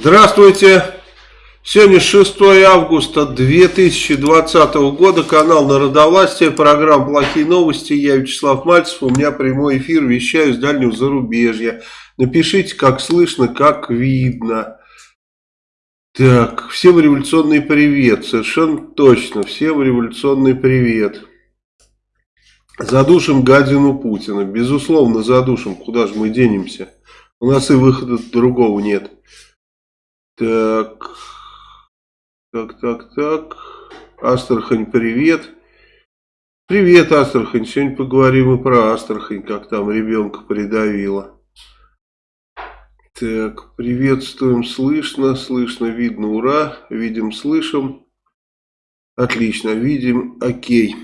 Здравствуйте! Сегодня 6 августа 2020 года, канал Народовластия, программа «Плохие новости». Я Вячеслав Мальцев, у меня прямой эфир, вещаю с дальнего зарубежья. Напишите, как слышно, как видно. Так, всем революционный привет, совершенно точно, всем революционный привет. Задушим гадину Путина, безусловно задушим, куда же мы денемся. У нас и выхода другого нет. Так, так, так, так. Астрахань, привет. Привет, Астрахань. Сегодня поговорим и про Астрахань, как там ребенка придавило. Так, приветствуем, слышно, слышно, видно, ура. Видим, слышим. Отлично, видим, окей.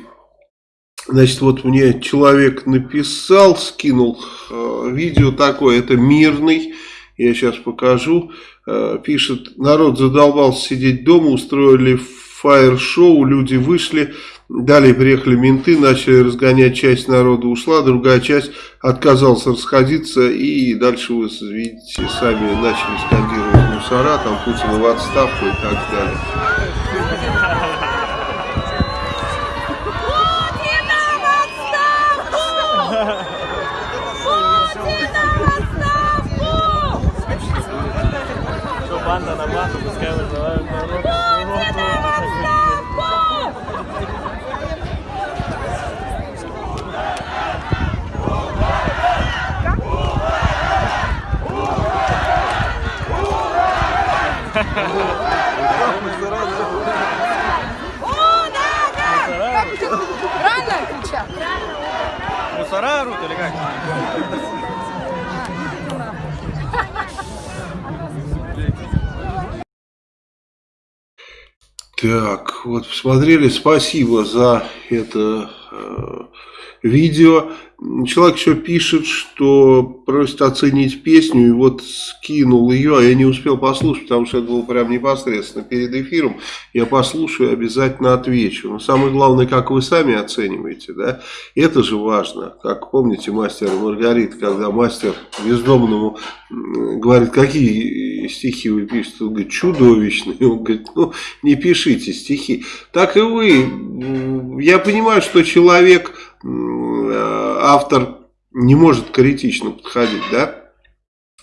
Значит, вот мне человек написал, скинул э, видео такое, это мирный, я сейчас покажу. Э, пишет, народ задолбался сидеть дома, устроили фаер-шоу, люди вышли, далее приехали менты, начали разгонять, часть народа ушла, другая часть отказалась расходиться, и дальше вы видите, сами начали скандировать мусора, там Путина в отставку и так далее. Да! Правильно кричат? Мусора или как? Так, вот посмотрели, спасибо за это э, видео. Человек еще пишет, что просит оценить песню, и вот скинул ее, а я не успел послушать, потому что это было прям непосредственно перед эфиром. Я послушаю, обязательно отвечу. Но самое главное, как вы сами оцениваете, да? Это же важно. Как помните, мастер Маргарита, когда мастер бездомному говорит, какие стихи вы пишете, он говорит, чудовищные. Он говорит, ну, не пишите стихи. Так и вы. Я понимаю, что человек автор не может критично подходить, да?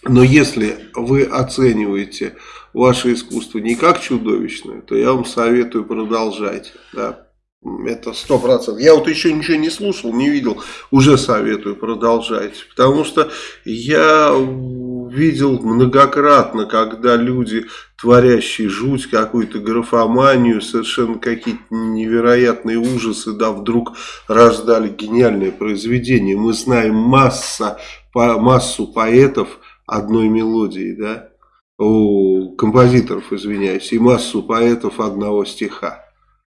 Но если вы оцениваете ваше искусство не как чудовищное, то я вам советую продолжать, да? Это сто процентов. Я вот еще ничего не слушал, не видел, уже советую продолжать. Потому что я видел многократно, когда люди, творящие жуть, какую-то графоманию, совершенно какие-то невероятные ужасы, да, вдруг раздали гениальное произведение. Мы знаем масса, по, массу поэтов одной мелодии, да, у композиторов, извиняюсь, и массу поэтов одного стиха.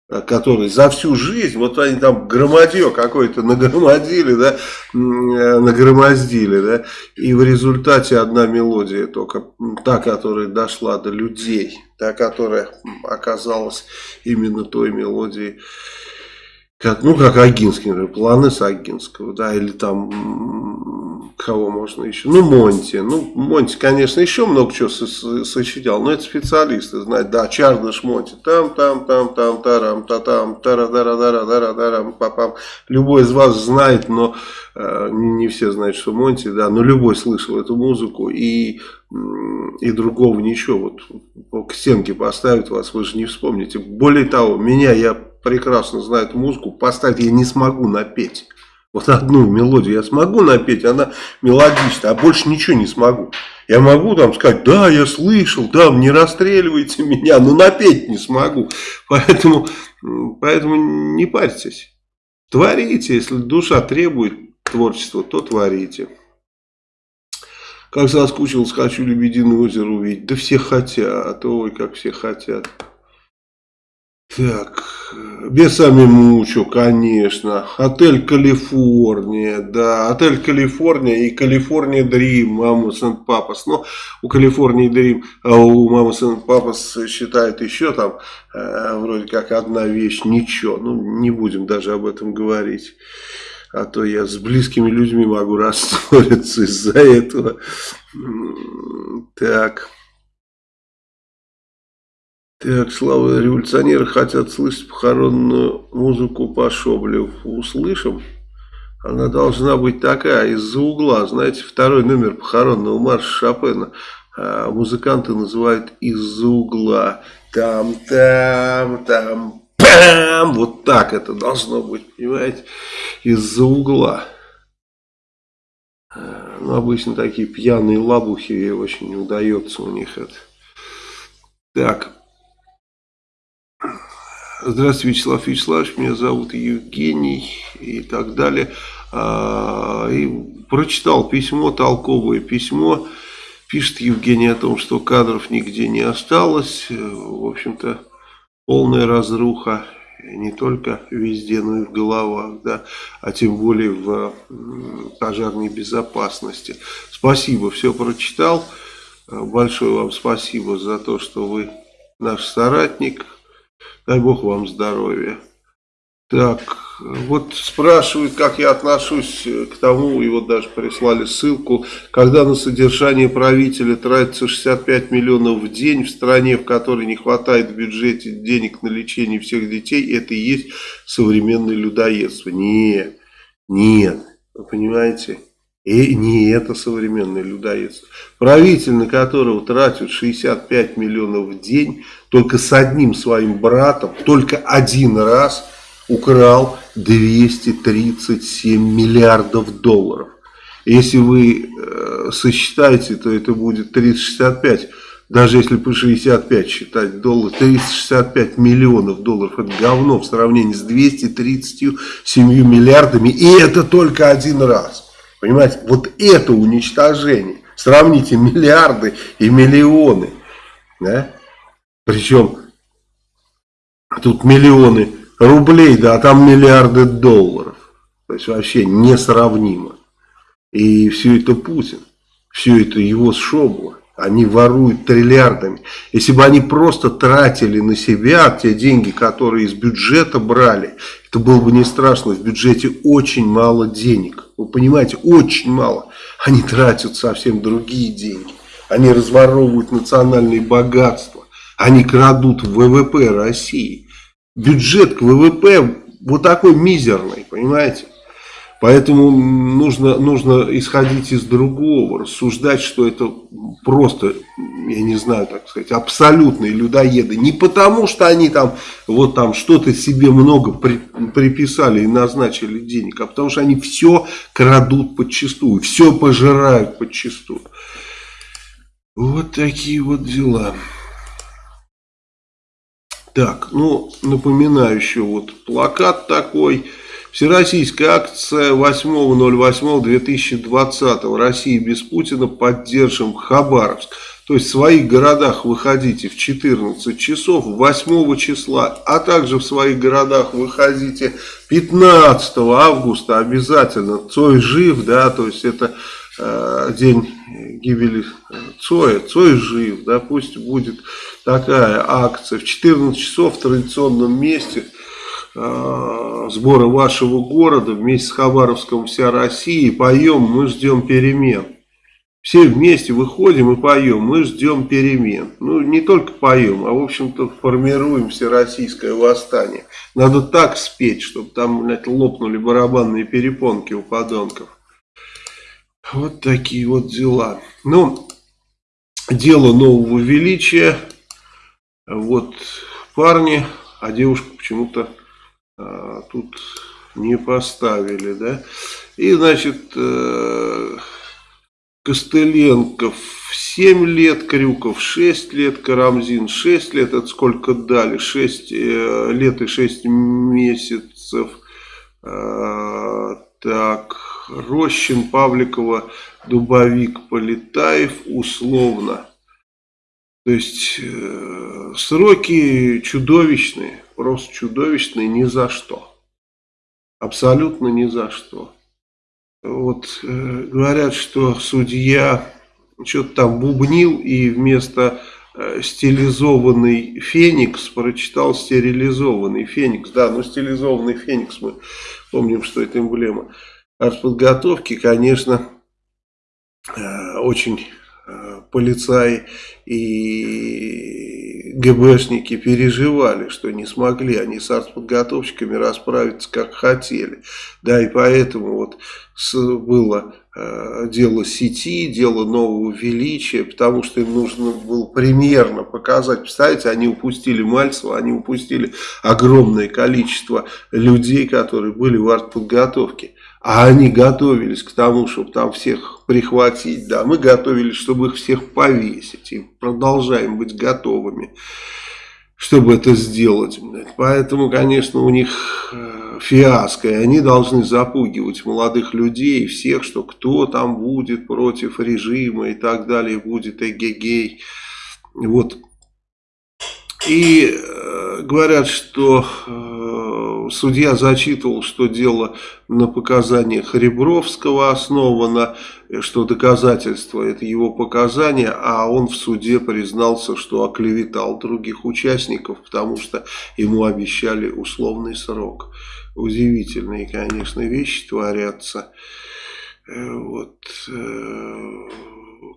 Э, которые за всю жизнь, вот они там громадье какое-то нагромадили, да, э, нагромоздили, да, и в результате одна мелодия только, та, которая дошла до людей, та, которая оказалась именно той мелодией, как, ну, как Агинский, например, планы с Агинского, да, или там, кого можно еще, ну, Монти, ну, Монти, конечно, еще много чего сочинял, но это специалисты знают, да, Чардыш Монти, там, там, там, там, тарам, та там, тара дара дара дара дарам папам, любой из вас знает, но э, не все знают, что Монти, да, но любой слышал эту музыку, и, и другого ничего, вот, к стенке поставят вас, вы же не вспомните, более того, меня, я прекрасно знает музыку, поставить я не смогу напеть. Вот одну мелодию я смогу напеть, она мелодичная, а больше ничего не смогу. Я могу там сказать, да, я слышал, да, не расстреливайте меня, но напеть не смогу. Поэтому, поэтому не парьтесь. Творите, если душа требует творчества, то творите. Как соскучился, хочу Лебединое озеро увидеть. Да все хотят, ой, как все хотят. Так, Бесами Мучо, конечно. Отель Калифорния, да. Отель Калифорния и Калифорния Дрим, Мама Сент Папас. Но у Калифорнии Дрим, а у Мама Сент Папас считают еще там э, вроде как одна вещь, ничего. Ну, не будем даже об этом говорить. А то я с близкими людьми могу рассориться из-за этого. Так. Так, Слава, революционеры хотят слышать похоронную музыку по Шоблеву. Услышим. Она должна быть такая, из-за угла. Знаете, второй номер похоронного марша Шопена а, музыканты называют из-за угла. Там-там, там, пам! Вот так это должно быть, понимаете? Из-за угла. А, ну, обычно такие пьяные лабухи, очень удается у них это. Так. Здравствуйте, Вячеслав Вячеславович, меня зовут Евгений и так далее. А, и прочитал письмо, толковое письмо. Пишет Евгений о том, что кадров нигде не осталось. В общем-то, полная разруха не только везде, но и в головах, да, а тем более в пожарной безопасности. Спасибо, все прочитал. Большое вам спасибо за то, что вы наш соратник. Дай Бог вам здоровья. Так, вот спрашивают, как я отношусь к тому, и вот даже прислали ссылку, когда на содержание правителя тратится 65 миллионов в день в стране, в которой не хватает в бюджете денег на лечение всех детей, это и есть современное людоедство. Нет, нет, вы понимаете, и не это современное людоедство. Правитель, на которого тратят 65 миллионов в день, только с одним своим братом, только один раз – украл 237 миллиардов долларов. Если вы э, сосчитаете, то это будет 365, даже если по 65 считать доллар, 365 миллионов долларов, это говно в сравнении с 237 миллиардами, и это только один раз. Понимаете, вот это уничтожение. Сравните миллиарды и миллионы. Да? Причем тут миллионы рублей, да, а там миллиарды долларов. То есть вообще несравнимо. И все это Путин, все это его шобло. Они воруют триллиардами. Если бы они просто тратили на себя те деньги, которые из бюджета брали, это было бы не страшно. В бюджете очень мало денег. Вы понимаете, очень мало. Они тратят совсем другие деньги. Они разворовывают национальные богатства. Они крадут ВВП России бюджет к ВВП вот такой мизерный, понимаете? Поэтому нужно, нужно исходить из другого, рассуждать, что это просто, я не знаю, так сказать, абсолютные людоеды. Не потому, что они там вот там что-то себе много при, приписали и назначили денег, а потому что они все крадут подчистую, все пожирают подчистую. Вот такие вот дела. Так, ну, напоминаю еще вот плакат такой. Всероссийская акция 8.08.2020. Россия без Путина. Поддержим Хабаровск. То есть в своих городах выходите в 14 часов 8 числа, а также в своих городах выходите 15 августа обязательно. Цой жив, да, то есть это день гибели Цоя. Цой жив, да, пусть будет такая акция в 14 часов в традиционном месте э, сбора вашего города вместе с Хабаровском вся Россия. Поем, мы ждем перемен. Все вместе выходим и поем, мы ждем перемен. Ну, не только поем, а, в общем-то, формируем всероссийское восстание. Надо так спеть, чтобы там, блядь, лопнули барабанные перепонки у подонков. Вот такие вот дела. Ну, дело нового величия. Вот парни, а девушку почему-то а, тут не поставили, да. И, значит, э, Костыленков 7 лет, Крюков 6 лет, Карамзин 6 лет, это сколько дали? 6 э, лет и 6 месяцев. Э, так, Рощин, Павликова, Дубовик, Полетаев условно. То есть э, сроки чудовищные, просто чудовищные ни за что. Абсолютно ни за что. Вот э, говорят, что судья что-то там бубнил и вместо э, стилизованный феникс прочитал стерилизованный феникс. Да, ну стилизованный феникс мы помним, что это эмблема артподготовки, конечно, э, очень э, полицаи и ГБшники переживали, что не смогли они с артподготовщиками расправиться как хотели. Да, и поэтому вот было э, дело сети, дело нового величия, потому что им нужно было примерно показать. Представляете, они упустили Мальцева, они упустили огромное количество людей, которые были в артподготовке. А они готовились к тому, чтобы там всех прихватить. Да, мы готовились, чтобы их всех повесить. И продолжаем быть готовыми, чтобы это сделать. Поэтому, конечно, у них э, фиаско. И они должны запугивать молодых людей, всех, что кто там будет против режима и так далее, будет эгегей. Вот. И э, говорят, что... Э, судья зачитывал, что дело на показаниях Ребровского основано, что доказательство это его показания, а он в суде признался, что оклеветал других участников, потому что ему обещали условный срок. Удивительные, конечно, вещи творятся. Э, вот э,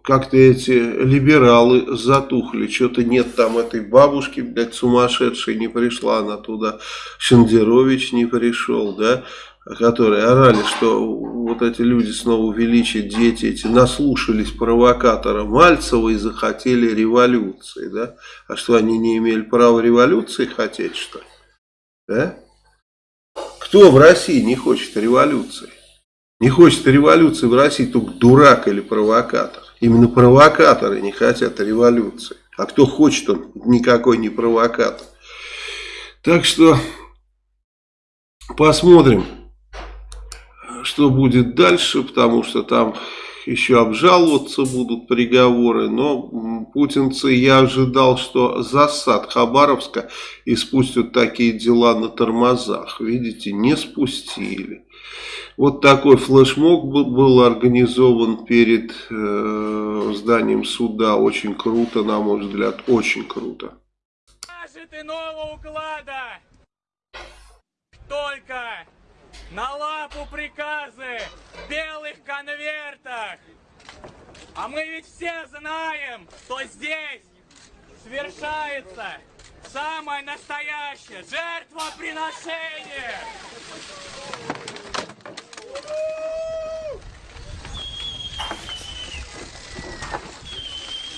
как-то эти либералы затухли, что-то нет там этой бабушки, блядь, сумасшедшей не пришла она туда, Шендерович не пришел, да, которые орали, что вот эти люди снова увеличат дети эти наслушались провокатора Мальцева и захотели революции, да, а что они не имели права революции хотеть, что ли, да? Кто в России не хочет революции? Не хочет революции в России только дурак или провокатор. Именно провокаторы не хотят революции. А кто хочет, он никакой не провокатор. Так что посмотрим, что будет дальше, потому что там еще обжаловаться будут приговоры, но путинцы, я ожидал, что засад Хабаровска и спустят такие дела на тормозах. Видите, не спустили. Вот такой флешмоб был организован перед э, зданием суда. Очень круто, на мой взгляд, очень круто. иного уклада только на лапу приказы в белых конвертах. А мы ведь все знаем, что здесь совершается самое настоящее жертвоприношение.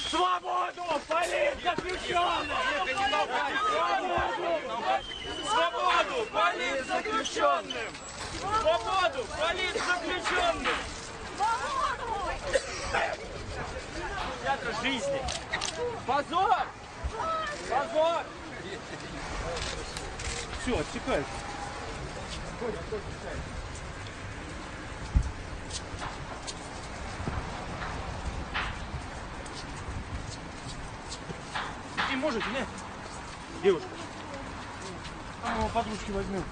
Свободу политзаключенным! Свободу политзаключенным! Свободу политзаключенным! Театр жизни! Позор! Позор! Все, отсекается. И можете, нет? Девушка. А мы подружки возьмем.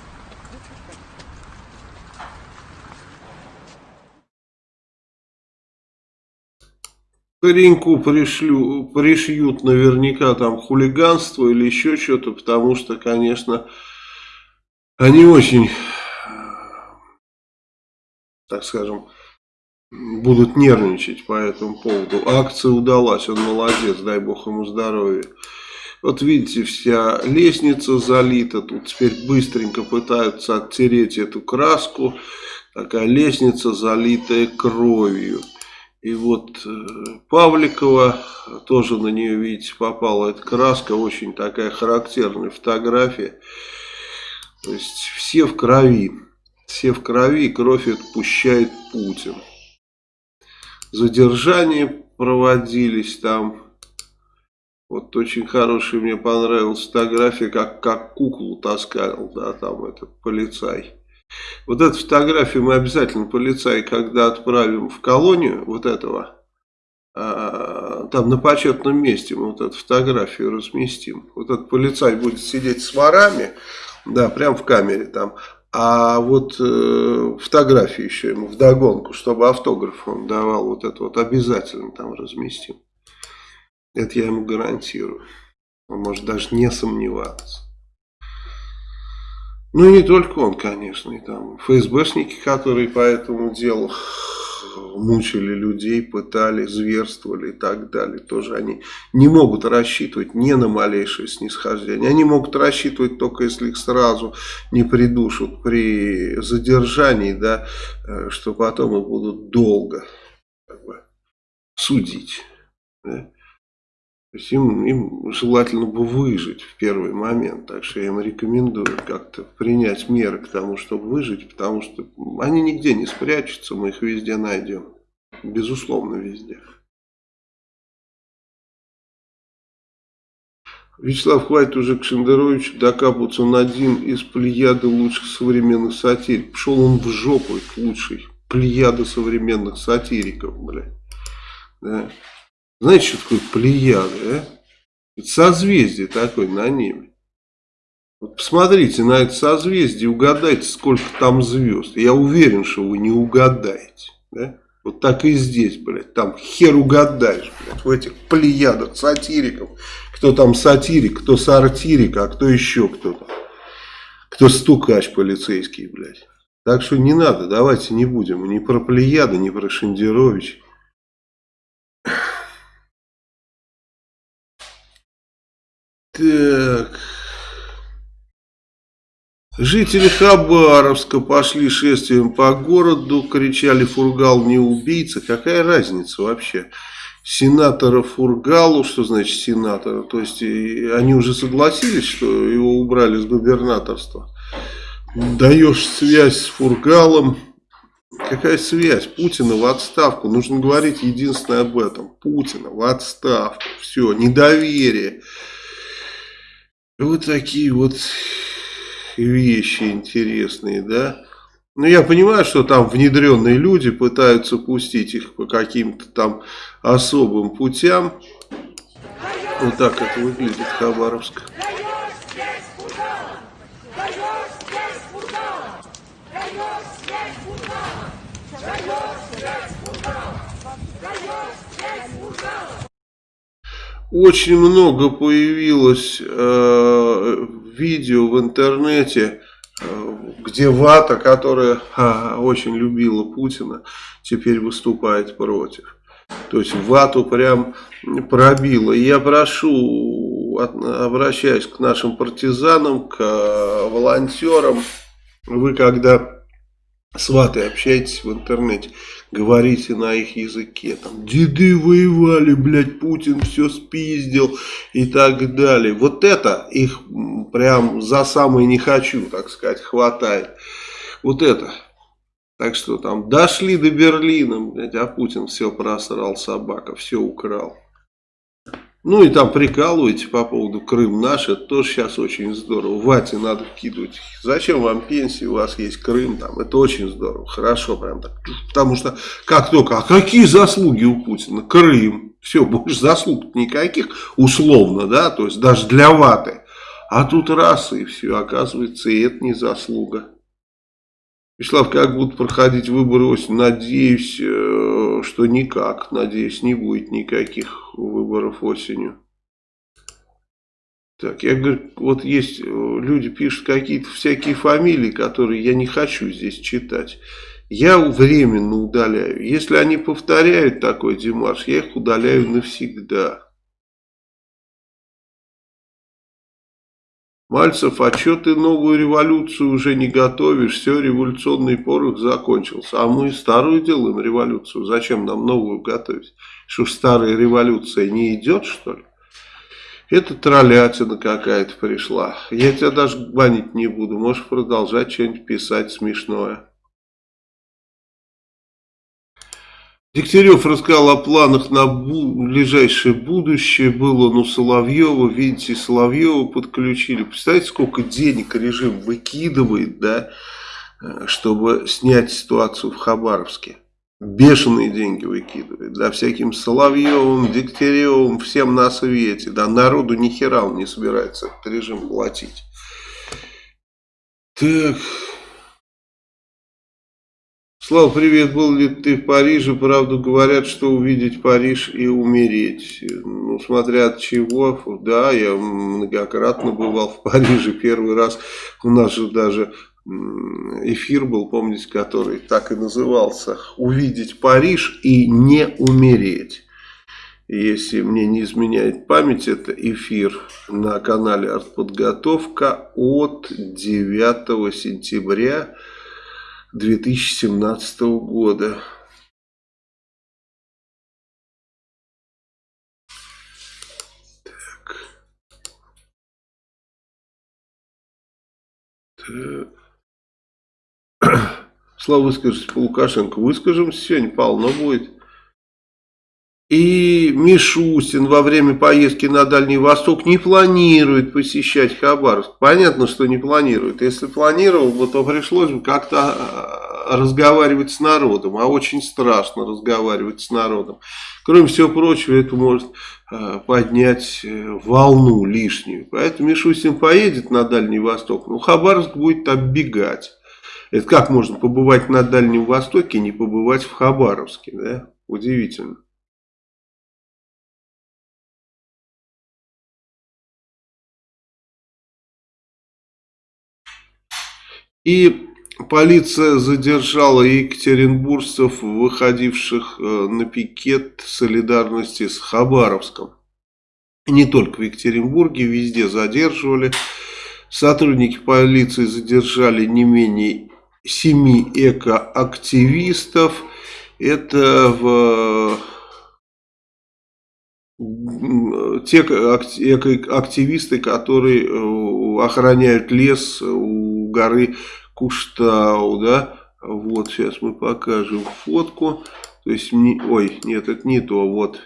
Пареньку пришлю, пришьют наверняка там хулиганство или еще что-то, потому что, конечно, они очень, так скажем, будут нервничать по этому поводу. Акция удалась, он молодец, дай бог ему здоровья. Вот видите, вся лестница залита, тут теперь быстренько пытаются оттереть эту краску. Такая лестница, залитая кровью. И вот э, Павликова, тоже на нее, видите, попала эта краска, очень такая характерная фотография. То есть все в крови, все в крови, кровь отпущает Путин задержания проводились там. Вот очень хорошая мне понравилась фотография, как, как куклу таскал, да, там этот полицай. Вот эту фотографию мы обязательно полицай, когда отправим в колонию вот этого, а, там на почетном месте мы вот эту фотографию разместим. Вот этот полицай будет сидеть с ворами, да, прям в камере там, а вот э, фотографии еще ему вдогонку, чтобы автограф он давал, вот это вот обязательно там разместим. Это я ему гарантирую. Он может даже не сомневаться. Ну и не только он, конечно, и там ФСБшники, которые по этому делу мучили людей, пытали, зверствовали и так далее. Тоже они не могут рассчитывать не на малейшее снисхождение. Они могут рассчитывать только если их сразу не придушат при задержании, да, э, что потом их будут долго как бы, судить. Да. То есть им, им желательно бы выжить в первый момент. Так что я им рекомендую как-то принять меры к тому, чтобы выжить. Потому что они нигде не спрячутся, мы их везде найдем. Безусловно, везде. Вячеслав, хватит уже к Шендеровичу докапываться. Он один из плеяды лучших современных сатириков. Пошел он в жопу, лучший. Плеяда современных сатириков, блядь. Да. Знаете, что такое плеяда, а? Это созвездие такое на небе. Вот посмотрите на это созвездие, угадайте, сколько там звезд. Я уверен, что вы не угадаете. Да? Вот так и здесь, блядь. Там хер угадаешь, блядь, в этих плеядах сатириков. Кто там сатирик, кто сартирик, а кто еще кто-то. Кто стукач полицейский, блядь. Так что не надо, давайте не будем ни про Плеяда, ни про Шендерович. Так. Жители Хабаровска пошли шествием по городу, кричали «Фургал не убийца». Какая разница вообще? Сенатора Фургалу, что значит сенатора? То есть они уже согласились, что его убрали с губернаторства. Даешь связь с Фургалом. Какая связь? Путина в отставку. Нужно говорить единственное об этом. Путина в отставку. Все, недоверие. Вот такие вот вещи интересные, да. Ну, я понимаю, что там внедренные люди пытаются пустить их по каким-то там особым путям. Вот так это выглядит Хабаровск. Очень много появилось э, видео в интернете, э, где Вата, которая э, очень любила Путина, теперь выступает против. То есть Вату прям пробило. Я прошу, обращаясь к нашим партизанам, к э, волонтерам, вы когда с ватой общаетесь в интернете, говорите на их языке, там, деды воевали, блядь, Путин все спиздил и так далее. Вот это их прям за самое не хочу, так сказать, хватает. Вот это. Так что там дошли до Берлина, блядь, а Путин все просрал собака, все украл. Ну и там прикалываете по поводу Крым наш, это тоже сейчас очень здорово. Вате надо вкидывать. Зачем вам пенсии, у вас есть Крым, там, это очень здорово, хорошо прям так. Потому что как только, а какие заслуги у Путина? Крым, все, больше заслуг никаких, условно, да, то есть даже для Ваты. А тут раз и все, оказывается, и это не заслуга. Вячеслав, как будут проходить выборы осенью? Надеюсь, э, что никак. Надеюсь, не будет никаких выборов осенью. Так, я говорю, вот есть э, люди пишут какие-то всякие фамилии, которые я не хочу здесь читать. Я временно удаляю. Если они повторяют такой демарш, я их удаляю навсегда. Мальцев, а что ты новую революцию уже не готовишь? Все, революционный порох закончился. А мы старую делаем революцию. Зачем нам новую готовить? Что старая революция не идет, что ли? Это троллятина какая-то пришла. Я тебя даже банить не буду. Можешь продолжать что-нибудь писать смешное. Дегтярев рассказал о планах на ближайшее будущее. Был он у Соловьева. Видите, Соловьева подключили. Представляете, сколько денег режим выкидывает, да, э, чтобы снять ситуацию в Хабаровске. Бешеные деньги выкидывает. Да, всяким Соловьевым, Дегтяревым, всем на свете. Да, народу ни хера он не собирается этот режим платить. Так... Слава, привет, был ли ты в Париже? Правду говорят, что увидеть Париж и умереть. Ну, смотря от чего, да, я многократно бывал в Париже. Первый раз у нас же даже эфир был, помните, который так и назывался «Увидеть Париж и не умереть». Если мне не изменяет память, это эфир на канале «Артподготовка» от 9 сентября 2017 года. Слава выскажись по Лукашенко. Выскажемся сегодня, полно будет. И Мишустин во время поездки на Дальний Восток не планирует посещать Хабаровск. Понятно, что не планирует. Если планировал бы, то пришлось бы как-то а, разговаривать с народом. А очень страшно разговаривать с народом. Кроме всего прочего, это может а, поднять э, волну лишнюю. Поэтому Мишустин поедет на Дальний Восток, но Хабаровск будет оббегать. Это как можно побывать на Дальнем Востоке и не побывать в Хабаровске, да? Удивительно. И полиция задержала екатеринбуржцев, выходивших э, на пикет солидарности с Хабаровском. Не только в Екатеринбурге, везде задерживали. Сотрудники полиции задержали не менее семи экоактивистов. Это в те активисты, которые э, охраняют лес у горы Куштау, да, вот сейчас мы покажем фотку, то есть, не, ой, нет, это не то, вот,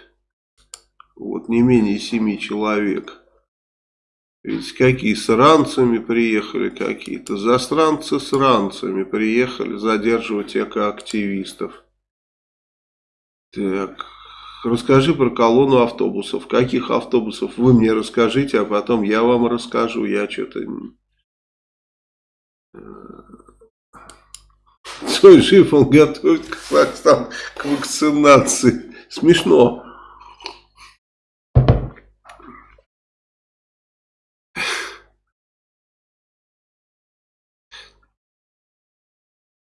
вот не менее семи человек. Видите, какие с ранцами приехали какие-то, застранцы с ранцами приехали задерживать экоактивистов. Так, Расскажи про колонну автобусов. Каких автобусов? Вы мне расскажите, а потом я вам расскажу. Я что-то... Цой жив, он готовит Казахстан к вакцинации. Смешно.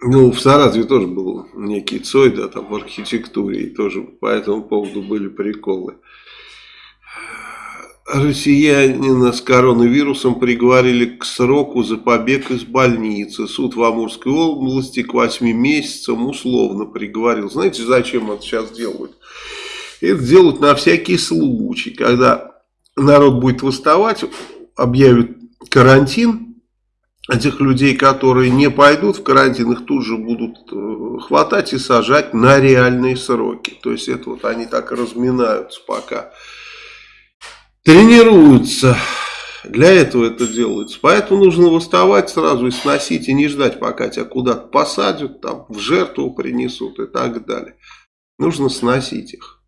Ну, в Саратове тоже был некий Цой, да, там в архитектуре, и тоже по этому поводу были приколы. Россиянина с коронавирусом приговорили к сроку за побег из больницы. Суд в Амурской области к 8 месяцам условно приговорил. Знаете, зачем это сейчас делают? Это делают на всякий случай, когда народ будет восставать, объявят карантин, этих людей, которые не пойдут в карантин, их тут же будут э, хватать и сажать на реальные сроки. То есть это вот они так разминаются пока. Тренируются. Для этого это делается. Поэтому нужно восставать сразу и сносить, и не ждать, пока тебя куда-то посадят, там, в жертву принесут и так далее. Нужно сносить их.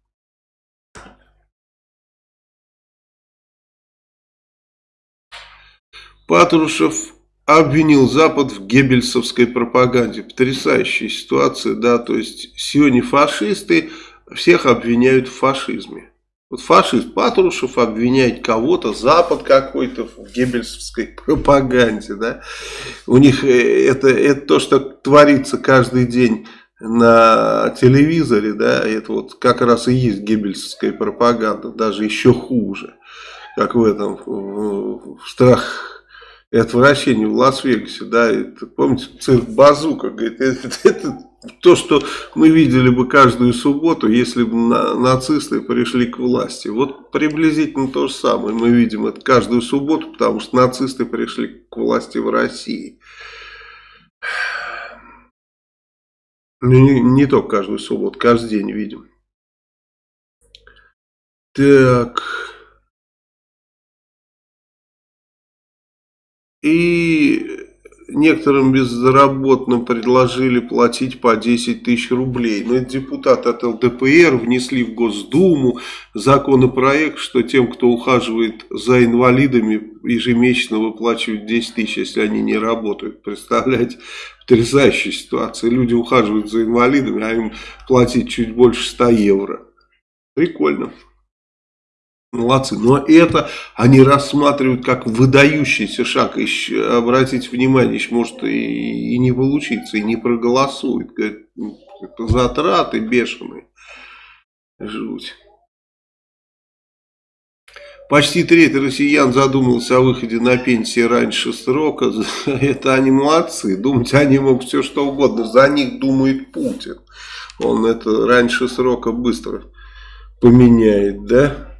Патрушев обвинил Запад в геббельсовской пропаганде. Потрясающая ситуация, да, то есть сегодня фашисты всех обвиняют в фашизме. Вот фашист Патрушев обвиняет кого-то, Запад какой-то в геббельсовской пропаганде, да. У них э, это, это то, что творится каждый день на телевизоре, да, это вот как раз и есть геббельсовская пропаганда, даже еще хуже, как в этом, в страх и отвращение в Лас-Вегасе, да, помните, цирк Базука, говорит, это, это то, что мы видели бы каждую субботу, если бы на, нацисты пришли к власти. Вот приблизительно то же самое мы видим это каждую субботу, потому что нацисты пришли к власти в России. Ну, не, не только каждую субботу, каждый день видим. Так... И некоторым безработным предложили платить по 10 тысяч рублей. Но депутаты от ЛДПР внесли в Госдуму законопроект, что тем, кто ухаживает за инвалидами, ежемесячно выплачивают 10 тысяч, если они не работают. Представляете, потрясающая ситуация. Люди ухаживают за инвалидами, а им платить чуть больше 100 евро. Прикольно. Молодцы. Но это они рассматривают как выдающийся шаг. И, обратите внимание, еще может и, и не получиться, и не проголосуют. Говорят, это затраты бешеные. Жуть. Почти треть россиян задумалась о выходе на пенсию раньше срока. Это они молодцы. Думать они могут все что угодно. За них думает Путин. Он это раньше срока быстро поменяет, да?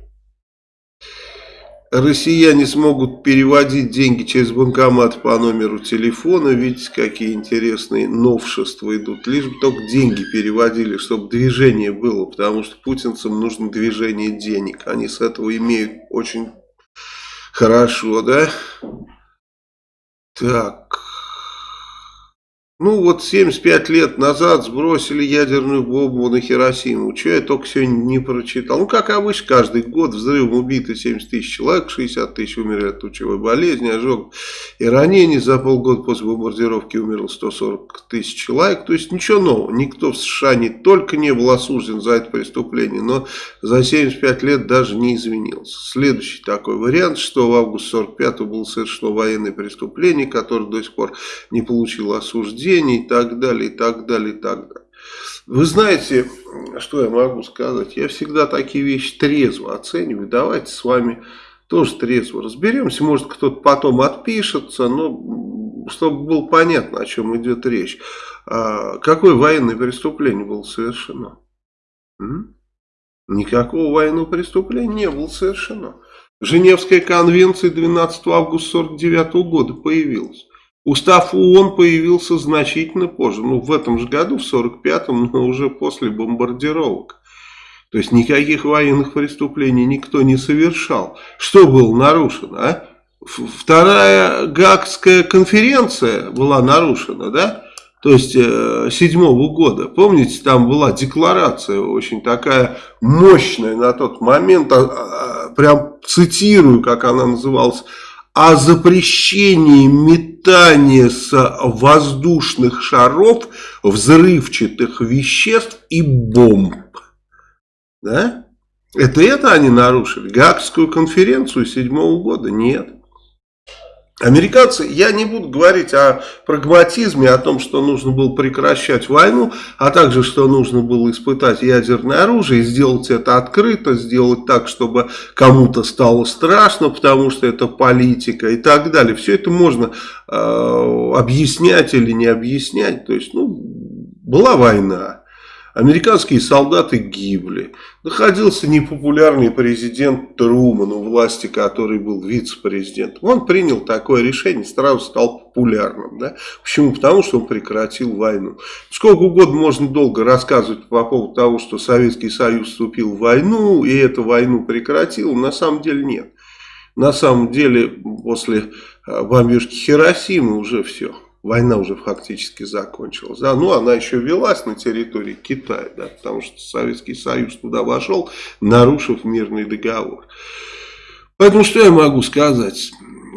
Россияне смогут переводить деньги через банкомат по номеру телефона. Видите, какие интересные новшества идут. Лишь бы только деньги переводили, чтобы движение было. Потому что путинцам нужно движение денег. Они с этого имеют очень хорошо, да? Так... Ну вот 75 лет назад сбросили ядерную бомбу на Хиросиму. Что я только сегодня не прочитал. Ну как обычно, каждый год взрывом убиты 70 тысяч человек, 60 тысяч умерли от лучевой болезни, ожог и ранений. За полгода после бомбардировки умерло 140 тысяч человек. То есть ничего нового. Никто в США не только не был осужден за это преступление, но за 75 лет даже не извинился. Следующий такой вариант. 6 августа 45 было совершено военное преступление, которое до сих пор не получило осуждения и так далее, и так далее, и так далее. Вы знаете, что я могу сказать? Я всегда такие вещи трезво оцениваю. Давайте с вами тоже трезво разберемся. Может, кто-то потом отпишется, но чтобы было понятно, о чем идет речь. А, какое военное преступление было совершено? Никакого военного преступления не было совершено. Женевская конвенция 12 августа 1949 года появилась. Устав ООН появился значительно позже, ну в этом же году, в 45-м, но уже после бомбардировок. То есть никаких военных преступлений никто не совершал. Что было нарушено? А? Вторая Гагская конференция была нарушена, да? То есть э, седьмого года. Помните, там была декларация очень такая мощная на тот момент, а, а, прям цитирую, как она называлась, о запрещении метания с воздушных шаров взрывчатых веществ и бомб. Да? Это это они нарушили? Гаагскую конференцию седьмого года? Нет. Американцы, я не буду говорить о прагматизме, о том, что нужно было прекращать войну, а также, что нужно было испытать ядерное оружие сделать это открыто, сделать так, чтобы кому-то стало страшно, потому что это политика и так далее. Все это можно э, объяснять или не объяснять. То есть, ну, была война. Американские солдаты гибли. Находился непопулярный президент Труман, у власти который был вице-президентом. Он принял такое решение, сразу стал популярным. Да? Почему? Потому что он прекратил войну. Сколько угодно можно долго рассказывать по поводу того, что Советский Союз вступил в войну и эту войну прекратил. На самом деле нет. На самом деле после э, бомбежки Хиросимы уже все война уже фактически закончилась. Да? Ну, она еще велась на территории Китая, да, потому что Советский Союз туда вошел, нарушив мирный договор. Поэтому что я могу сказать?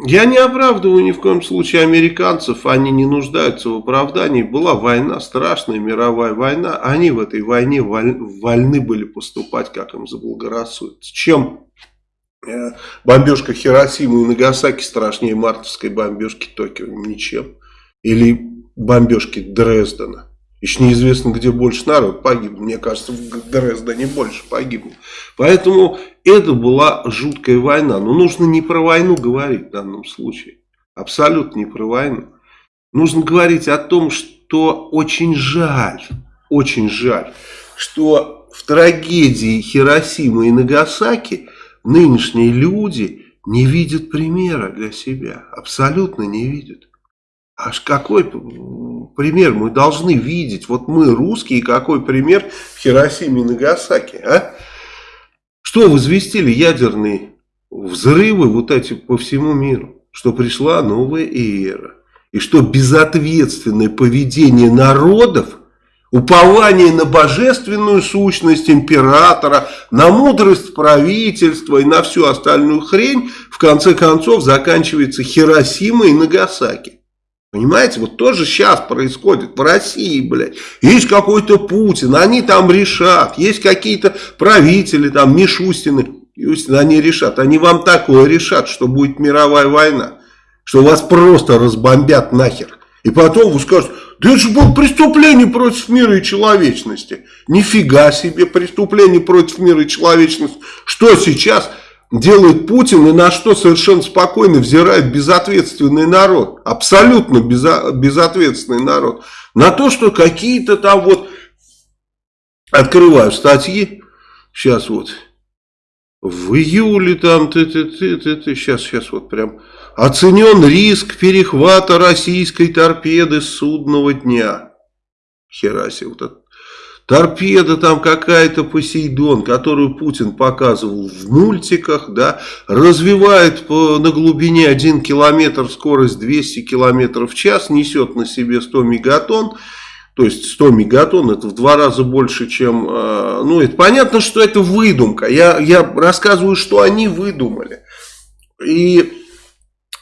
Я не оправдываю ни в коем случае американцев, они не нуждаются в оправдании. Была война, страшная мировая война, они в этой войне вольны были поступать, как им заблагорассудится. Чем э, бомбежка Хиросимы и Нагасаки страшнее мартовской бомбежки Токио? Ничем или бомбежки Дрездена. Еще неизвестно, где больше народ погиб. Мне кажется, в Дрездене больше погибло. Поэтому это была жуткая война. Но нужно не про войну говорить в данном случае. Абсолютно не про войну. Нужно говорить о том, что очень жаль, очень жаль, что в трагедии Хиросимы и Нагасаки нынешние люди не видят примера для себя. Абсолютно не видят. Аж какой пример мы должны видеть? Вот мы, русские, какой пример в Хиросиме и Нагасаки, а? Что возвестили ядерные взрывы вот эти по всему миру? Что пришла новая эра. И что безответственное поведение народов, упование на божественную сущность императора, на мудрость правительства и на всю остальную хрень, в конце концов заканчивается Хиросимой и Нагасаки. Понимаете, вот тоже сейчас происходит в России, блядь. Есть какой-то Путин, они там решат. Есть какие-то правители, там, Мишустины. Естественно, они решат. Они вам такое решат, что будет мировая война. Что вас просто разбомбят нахер. И потом вы скажете, да это же было преступление против мира и человечности. Нифига себе преступление против мира и человечности. Что сейчас делает Путин и на что совершенно спокойно взирает безответственный народ. Абсолютно безо, безответственный народ. На то, что какие-то там вот, открываю статьи, сейчас вот, в июле там, ты, ты, ты, ты, ты, сейчас, сейчас вот прям, оценен риск перехвата российской торпеды судного дня. Хераси, вот это. Торпеда там какая-то Посейдон, которую Путин показывал в мультиках, да, развивает по, на глубине 1 километр скорость 200 километров в час, несет на себе 100 мегатонн. То есть 100 мегатонн это в два раза больше, чем... Э, ну, это понятно, что это выдумка. Я, я рассказываю, что они выдумали. И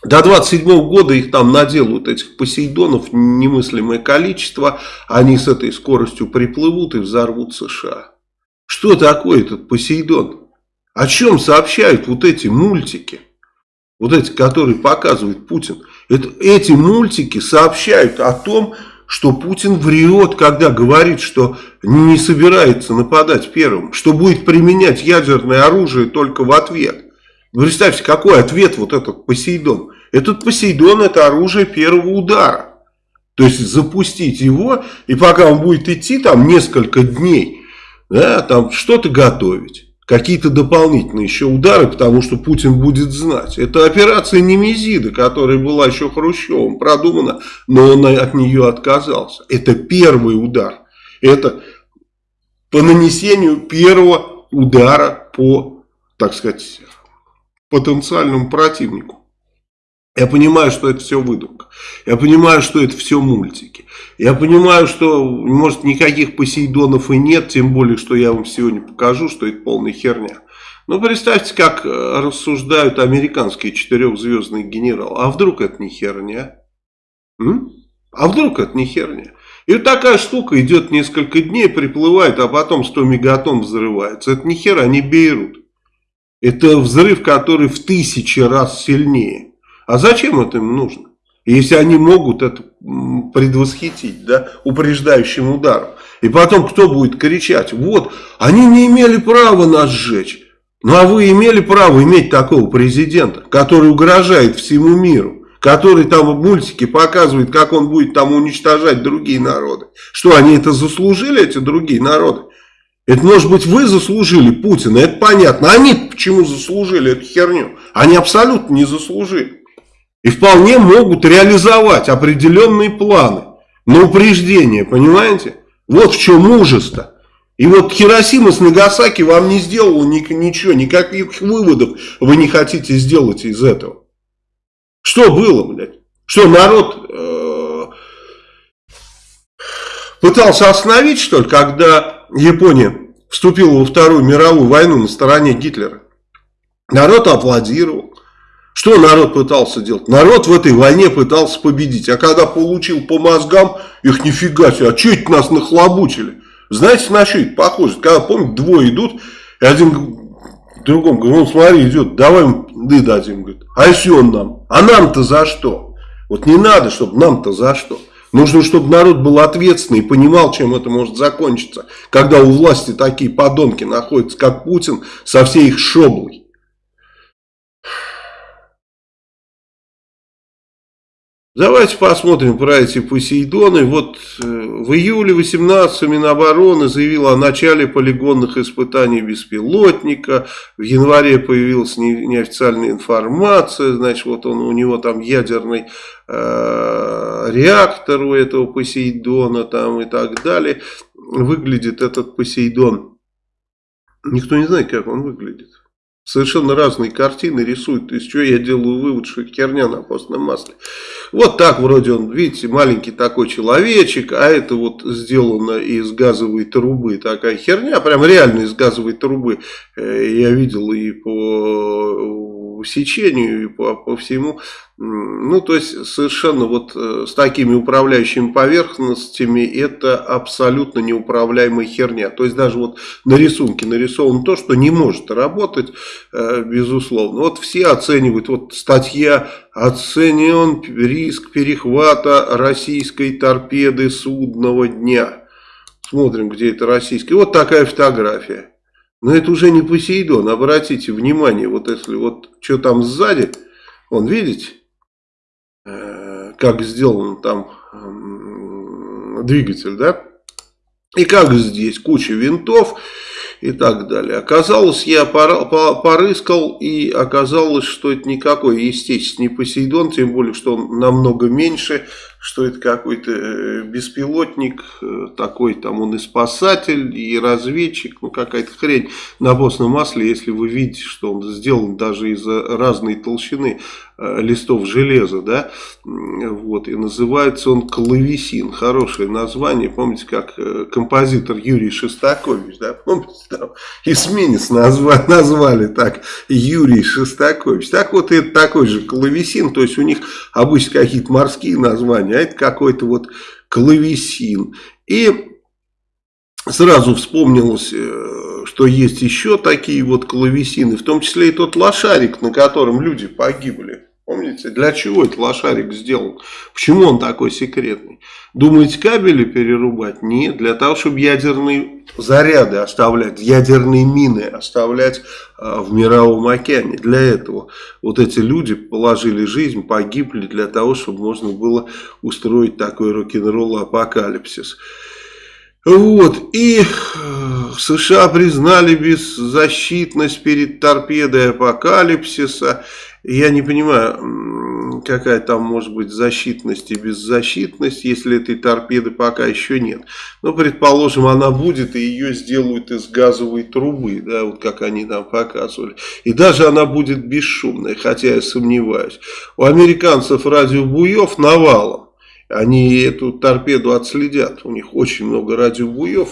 до 27 -го года их там наделают, этих Посейдонов, немыслимое количество. Они с этой скоростью приплывут и взорвут США. Что такое этот Посейдон? О чем сообщают вот эти мультики? Вот эти, которые показывает Путин. Это, эти мультики сообщают о том, что Путин врет, когда говорит, что не собирается нападать первым, что будет применять ядерное оружие только в ответ. Представьте, какой ответ вот этот Посейдон. Этот Посейдон это оружие первого удара. То есть запустить его, и пока он будет идти там несколько дней, да, там что-то готовить какие-то дополнительные еще удары, потому что Путин будет знать. Это операция Немезида, которая была еще Хрущевым продумана, но он от нее отказался. Это первый удар. Это по нанесению первого удара по, так сказать, потенциальному противнику. Я понимаю, что это все выдумка. Я понимаю, что это все мультики. Я понимаю, что, может, никаких Посейдонов и нет, тем более, что я вам сегодня покажу, что это полная херня. Но представьте, как рассуждают американские четырехзвездные генералы. А вдруг это не херня? М? А вдруг это не херня? И вот такая штука идет несколько дней, приплывает, а потом 100 мегатонн взрывается. Это не хера, не Бейрут. Это взрыв, который в тысячи раз сильнее. А зачем это им нужно? Если они могут это предвосхитить, да, упреждающим ударом. И потом кто будет кричать, вот, они не имели права нас сжечь. Ну а вы имели право иметь такого президента, который угрожает всему миру, который там в мультике показывает, как он будет там уничтожать другие народы. Что, они это заслужили, эти другие народы? Это, может быть, вы заслужили Путина, это понятно. Они почему заслужили эту херню? Они абсолютно не заслужили. И вполне могут реализовать определенные планы на упреждение, понимаете? Вот в чем мужество. И вот Хиросима с Нагасаки вам не сделала ничего, никаких выводов вы не хотите сделать из этого. Что было, блядь? Что народ э, пытался остановить, что ли, когда Япония вступила во Вторую мировую войну на стороне Гитлера? Народ аплодировал. Что народ пытался делать? Народ в этой войне пытался победить. А когда получил по мозгам, их нифига себе, а что это нас нахлобучили? Знаете, на что это похоже? Когда, помните, двое идут, и один другому говорит, ну смотри, идет, давай мы дадим. Говорит, а если он нам? А нам-то за что? Вот не надо, чтобы нам-то за что. Нужно, чтобы народ был ответственный и понимал, чем это может закончиться. Когда у власти такие подонки находятся, как Путин, со всей их шоблой. Давайте посмотрим про эти Посейдоны. Вот э, в июле 18 Минобороны заявила о начале полигонных испытаний беспилотника. В январе появилась неофициальная информация. Значит, вот он, у него там ядерный э, реактор у этого Посейдона там и так далее. Выглядит этот Посейдон. Никто не знает, как он выглядит. Совершенно разные картины рисуют. Из чего я делаю вывод, что херня на постном масле. Вот так вроде он, видите, маленький такой человечек, а это вот сделано из газовой трубы. Такая херня, прям реально из газовой трубы. Э, я видел и по сечению и по, по всему. Ну, то есть, совершенно вот э, с такими управляющими поверхностями это абсолютно неуправляемая херня. То есть, даже вот на рисунке нарисовано то, что не может работать, э, безусловно. Вот все оценивают, вот статья «Оценен риск перехвата российской торпеды судного дня». Смотрим, где это российская. Вот такая фотография. Но это уже не Посейдон, обратите внимание, вот если вот что там сзади, вон видите, э, как сделан там двигатель, да? И как здесь, куча винтов и так далее. Оказалось, я порыскал, и оказалось, что это никакой, естественно, не Посейдон, тем более, что он намного меньше, что это какой-то э, беспилотник, э, такой там он и спасатель, и разведчик, ну какая-то хрень на постном масле, если вы видите, что он сделан даже из разной толщины э, листов железа, да, вот, и называется он клавесин, хорошее название, помните, как композитор Юрий Шестакович, да, помните, там эсминец назвали, назвали так, Юрий Шестакович, так вот это такой же клавесин, то есть у них обычно какие-то морские названия, а это какой-то вот клавесин. И сразу вспомнилось, э, что есть еще такие вот клавесины, в том числе и тот лошарик, на котором люди погибли. Помните, для чего этот лошарик сделан? Почему он такой секретный? Думаете, кабели перерубать? Нет, для того, чтобы ядерные заряды оставлять, ядерные мины оставлять а, в мировом океане. Для этого вот эти люди положили жизнь, погибли для того, чтобы можно было устроить такой рок-н-ролл апокалипсис. Вот, и э, США признали беззащитность перед торпедой апокалипсиса. Я не понимаю, какая там может быть защитность и беззащитность, если этой торпеды пока еще нет. Но, предположим, она будет, и ее сделают из газовой трубы, да, вот как они там показывали. И даже она будет бесшумная, хотя я сомневаюсь. У американцев радиобуев навалом они эту торпеду отследят. У них очень много радиобуев,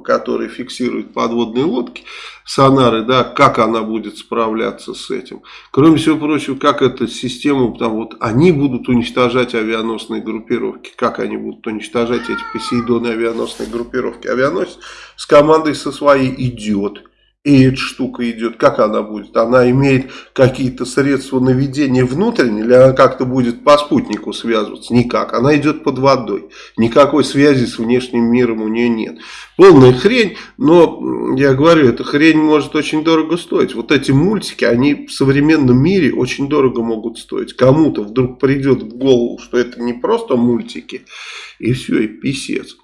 которые фиксируют подводные лодки, сонары, да, как она будет справляться с этим. Кроме всего прочего, как эта система, там вот они будут уничтожать авианосные группировки, как они будут уничтожать эти Посейдоны авианосные группировки. Авианосец с командой со своей идет и эта штука идет, как она будет? Она имеет какие-то средства наведения внутренние, или она как-то будет по спутнику связываться? Никак. Она идет под водой. Никакой связи с внешним миром у нее нет. Полная хрень, но, я говорю, эта хрень может очень дорого стоить. Вот эти мультики, они в современном мире очень дорого могут стоить. Кому-то вдруг придет в голову, что это не просто мультики, и все, и писец.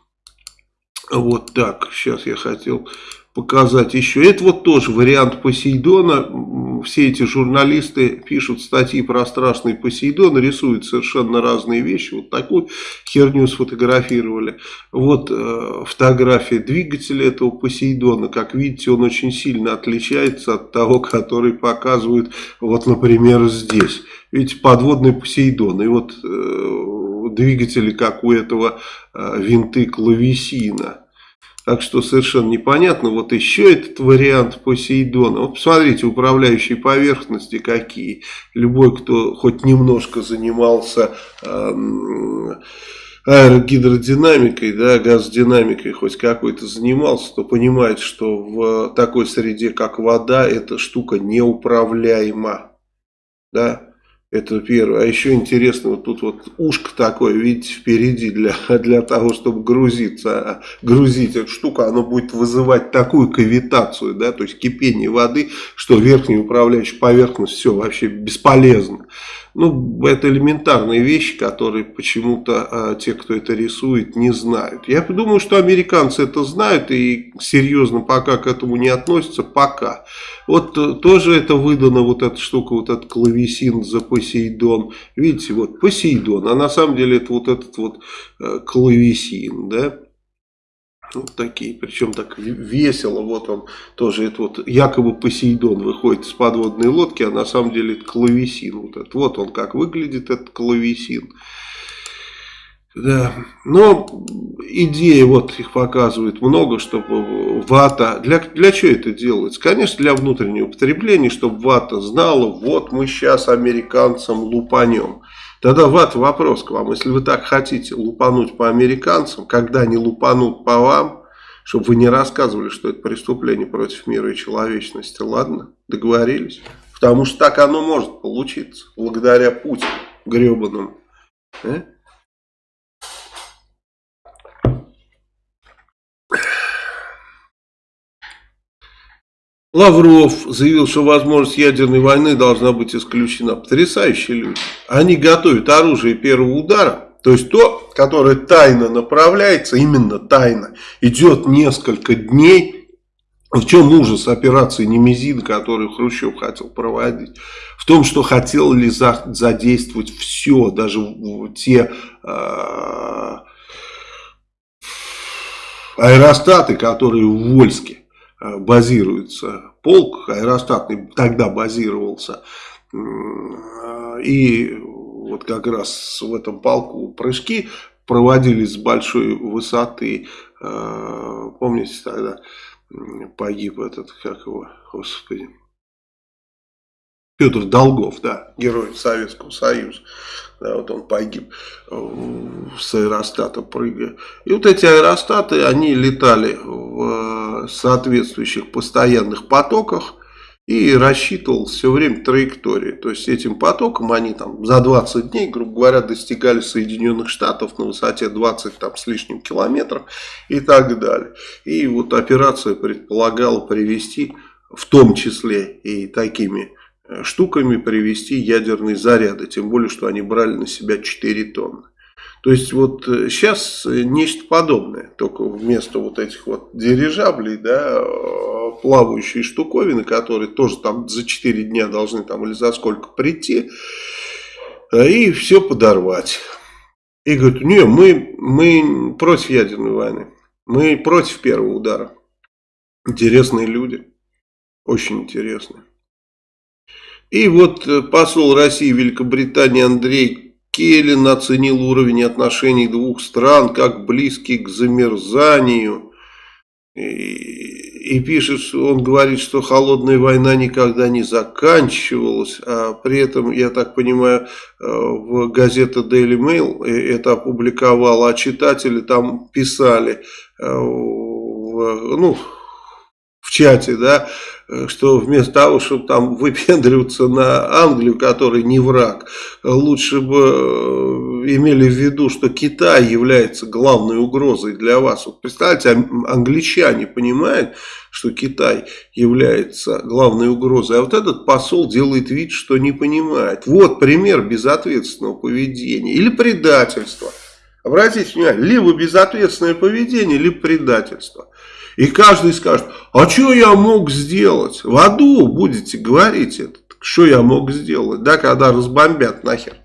Вот так, сейчас я хотел показать еще. Это вот тоже вариант Посейдона. Все эти журналисты пишут статьи про страшный Посейдон, рисуют совершенно разные вещи. Вот такую херню сфотографировали. Вот э, фотография двигателя этого Посейдона. Как видите, он очень сильно отличается от того, который показывают, вот, например, здесь. Видите, подводный Посейдон. И вот э, двигатели, как у этого э, винты клавесина. Так что совершенно непонятно. Вот еще этот вариант Посейдона. Вот посмотрите, управляющие поверхности какие. Любой, кто хоть немножко занимался э, аэрогидродинамикой, да, газодинамикой хоть какой-то занимался, то понимает, что в такой среде, как вода, эта штука неуправляема. Да, это первое. А еще интересно, вот тут вот ушко такое, видите, впереди для, для того, чтобы грузиться. А грузить эту штуку, оно будет вызывать такую кавитацию, да, то есть кипение воды, что верхняя управляющая поверхность все вообще бесполезно. Ну, это элементарные вещи, которые почему-то а, те, кто это рисует, не знают. Я думаю, что американцы это знают и серьезно пока к этому не относятся, пока. Вот э, тоже это выдано, вот эта штука, вот этот клавесин за Посейдон. Видите, вот Посейдон, а на самом деле это вот этот вот э, клавесин, да. Вот такие, причем так весело, вот он тоже, это вот якобы Посейдон выходит с подводной лодки, а на самом деле это клавесин. Вот, это, вот он как выглядит, этот клавесин. Да, но идеи вот их показывают много, чтобы вата, для, для чего это делается? Конечно, для внутреннего потребления, чтобы вата знала, вот мы сейчас американцам лупанем. Тогда вата вопрос к вам, если вы так хотите лупануть по американцам, когда они лупанут по вам, чтобы вы не рассказывали, что это преступление против мира и человечности, ладно? Договорились? Потому что так оно может получиться, благодаря Путину гребаному. Э? Лавров заявил, что возможность ядерной войны должна быть исключена. Потрясающие люди. Они готовят оружие первого удара, то есть то, которое тайно направляется, именно тайно, идет несколько дней. В чем ужас операции Немезин, которую Хрущев хотел проводить? В том, что хотел ли задействовать все, даже те э, аэростаты, которые в Вольске. Э, базируется полк, аэростатный тогда базировался, и вот как раз в этом полку прыжки проводились с большой высоты, э, помните тогда погиб этот, как его, господи, Петр Долгов, да, герой Советского Союза. Да, вот он погиб э, с аэростата прыгая. И вот эти аэростаты, они летали в э, соответствующих постоянных потоках и рассчитывал все время траектории. То есть этим потоком они там за 20 дней, грубо говоря, достигали Соединенных Штатов на высоте 20 там, с лишним километров и так далее. И вот операция предполагала привести в том числе и такими штуками привести ядерные заряды. Тем более, что они брали на себя 4 тонны. То есть вот сейчас э, нечто подобное, только вместо вот этих вот дирижаблей, да, э, плавающие штуковины, которые тоже там за 4 дня должны там или за сколько прийти, и все подорвать. И говорят, не, мы, мы против ядерной войны, мы против первого удара. Интересные люди, очень интересные. И вот э, посол России Великобритании Андрей Келлин оценил уровень отношений двух стран как близкий к замерзанию. И, и пишет, он говорит, что холодная война никогда не заканчивалась, а при этом, я так понимаю, э, в газете Daily Mail это опубликовала, а читатели там писали, э, ну, в чате, да, Э, что вместо того, чтобы там выпендриваться на Англию, который не враг, лучше бы э, имели в виду, что Китай является главной угрозой для вас. Вот представьте, англичане понимают, что Китай является главной угрозой, а вот этот посол делает вид, что не понимает. Вот пример безответственного поведения или предательства. Обратите внимание, либо безответственное поведение, либо предательство. И каждый скажет, а что я мог сделать? В аду будете говорить это. Что я мог сделать, да, когда разбомбят нахер.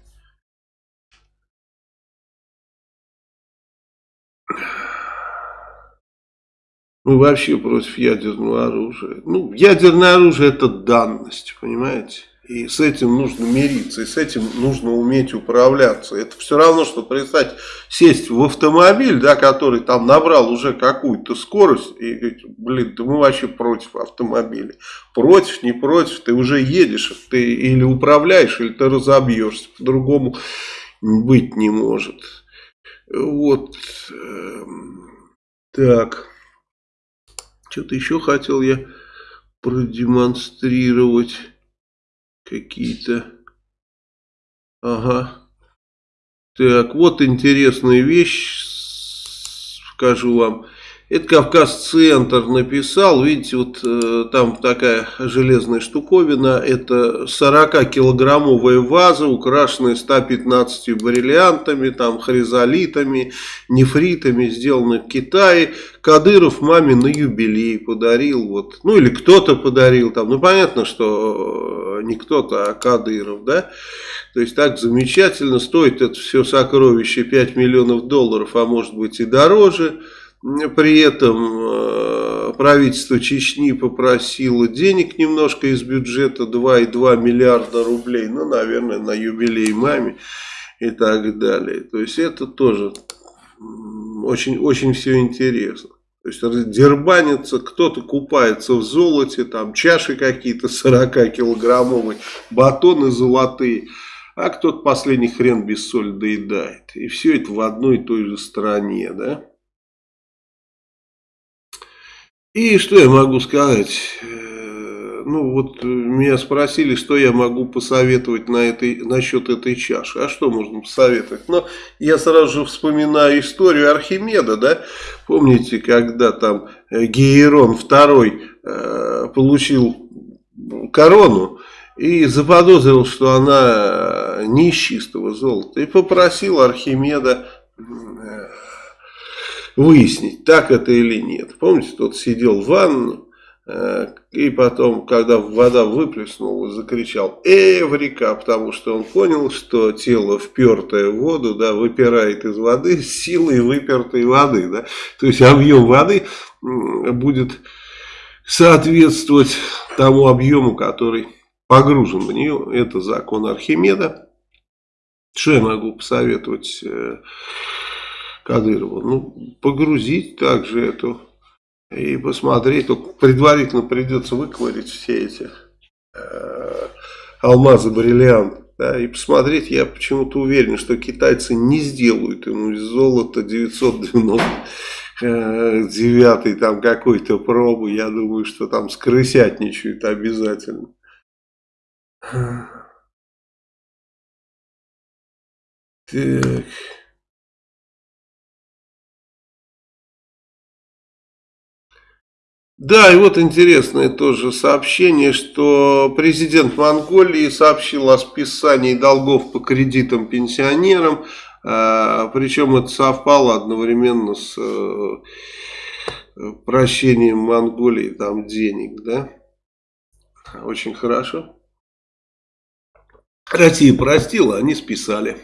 Мы вообще против ядерного оружия. Ну, ядерное оружие это данность, понимаете? И с этим нужно мириться, и с этим нужно уметь управляться. Это все равно, что представить, сесть в автомобиль, да, который там набрал уже какую-то скорость, и говорить, блин, да мы вообще против автомобиля. Против, не против, ты уже едешь, ты или управляешь, или ты разобьешься, по-другому быть не может. Вот, эм, так, что-то еще хотел я продемонстрировать какие-то. Ага. Так, вот интересная вещь, скажу вам. Это Кавказ-центр написал, видите, вот э, там такая железная штуковина, это 40-килограммовая ваза, украшенная 115 бриллиантами, там хризолитами, нефритами, сделанная в Китае. Кадыров маме на юбилей подарил, вот, ну или кто-то подарил там, ну понятно, что э, не кто-то, а Кадыров, да, то есть так замечательно, стоит это все сокровище 5 миллионов долларов, а может быть и дороже, при этом э, правительство Чечни попросило денег немножко из бюджета 2,2 миллиарда рублей. Ну, наверное, на юбилей маме. и так далее. То есть это тоже очень, очень все интересно. То есть дербанится, кто-то купается в золоте, там чаши какие-то 40-килограммовые, батоны золотые, а кто-то последний хрен без соли доедает. И все это в одной и той же стране, да. И что я могу сказать? Э, ну вот меня спросили, что я могу посоветовать на этой, насчет этой чаши. А что можно посоветовать? Но я сразу же вспоминаю историю Архимеда, да? Помните, когда там э, Гейрон II э, получил корону и заподозрил, что она не из чистого золота. И попросил Архимеда выяснить, так это или нет. Помните, тот сидел в ванну, э, и потом, когда вода выплеснула, закричал «Эврика!», потому что он понял, что тело, впертое в воду, да, выпирает из воды силой выпертой воды. Да? То есть объем воды будет соответствовать тому объему, который погружен в нее. Это закон Архимеда. Что я могу посоветовать Кадырову. Ну, погрузить также эту и посмотреть. Только предварительно придется выковырить все эти э, алмазы, бриллиант. Да, и посмотреть, я почему-то уверен, что китайцы не сделают ему из золота 999 э, там какой-то пробы. Я думаю, что там скрысятничают обязательно. Так... Да, и вот интересное тоже сообщение, что президент Монголии сообщил о списании долгов по кредитам пенсионерам, а, причем это совпало одновременно с э, прощением Монголии там денег, да? Очень хорошо. Россия простила, они списали.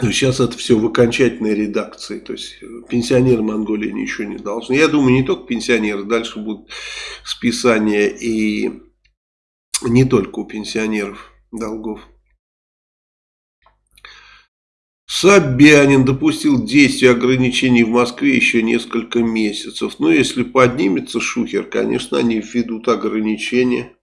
Сейчас это все в окончательной редакции. То есть э, пенсионеры Монголии ничего не должны. Я думаю, не только пенсионеры, дальше будут списания и не только у пенсионеров долгов. Собянин допустил действие ограничений в Москве еще несколько месяцев. Но если поднимется шухер, конечно, они введут ограничения.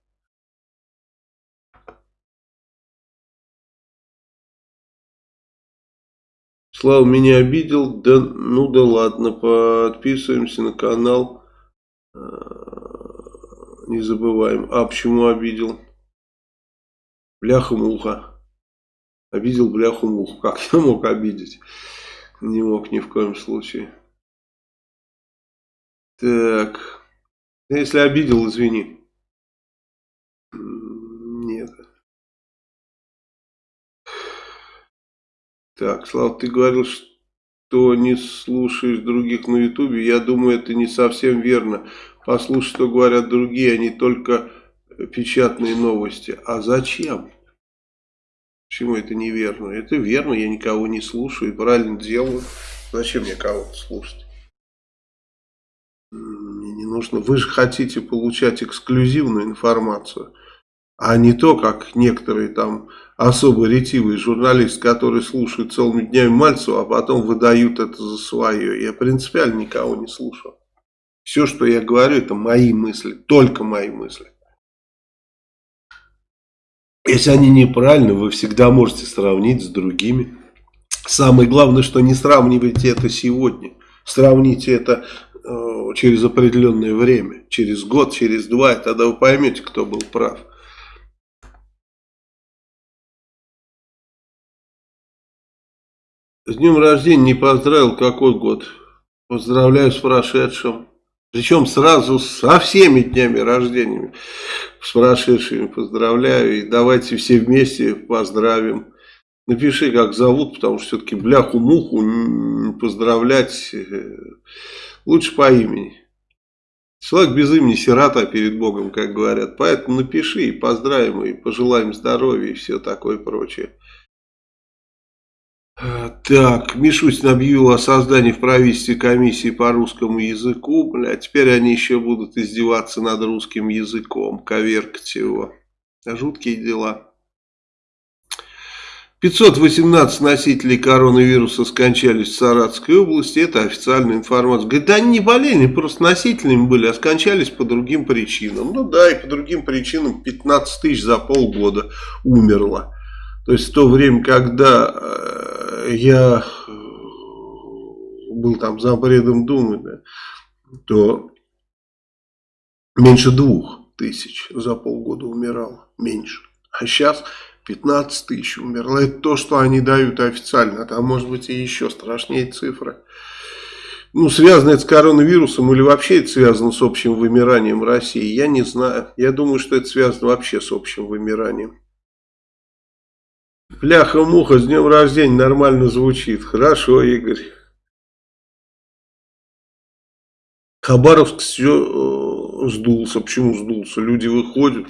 Слава меня обидел, да ну да ладно, подписываемся на канал, а, не забываем. А почему обидел? Бляха-муха. Обидел бляху-муху. Как я мог обидеть? Не мог ни в коем случае. Так. Если обидел, извини. Нет. Так, Слава, ты говорил, что не слушаешь других на ютубе. Я думаю, это не совсем верно. Послушай, что говорят другие, а не только печатные новости. А зачем? Почему это неверно? Это верно, я никого не слушаю и правильно делаю. Зачем мне кого-то слушать? Мне не нужно. Вы же хотите получать эксклюзивную информацию а не то, как некоторые там особо ретивые журналисты, которые слушают целыми днями Мальцева, а потом выдают это за свое. Я принципиально никого не слушал. Все, что я говорю, это мои мысли, только мои мысли. Если они неправильны, вы всегда можете сравнить с другими. Самое главное, что не сравнивайте это сегодня. Сравните это э, через определенное время, через год, через два, и тогда вы поймете, кто был прав. С днем рождения не поздравил, какой год? Поздравляю с прошедшим. Причем сразу со всеми днями рождения. С прошедшими поздравляю. И давайте все вместе поздравим. Напиши, как зовут, потому что все-таки бляху-муху поздравлять э, лучше по имени. Человек без имени сирота перед Богом, как говорят. Поэтому напиши и поздравим, и пожелаем здоровья и все такое прочее. Так, Мишустин объявил о создании в правительстве комиссии по русскому языку. Бля, теперь они еще будут издеваться над русским языком, коверкать его. Жуткие дела. 518 носителей коронавируса скончались в Саратовской области, это официальная информация. Говорит, да они не болели, просто носителями были, а скончались по другим причинам. Ну да, и по другим причинам 15 тысяч за полгода умерло. То есть в то время, когда э, я был там зампредом Думы, да, то меньше двух тысяч за полгода умирало, меньше. А сейчас 15 тысяч умерло. Это то, что они дают официально. Там может быть и еще страшнее цифры. Ну, связано это с коронавирусом или вообще это связано с общим вымиранием России, я не знаю. Я думаю, что это связано вообще с общим вымиранием. Пляха-муха, с днем рождения нормально звучит. Хорошо, Игорь. Хабаровск все э, сдулся. Почему сдулся? Люди выходят,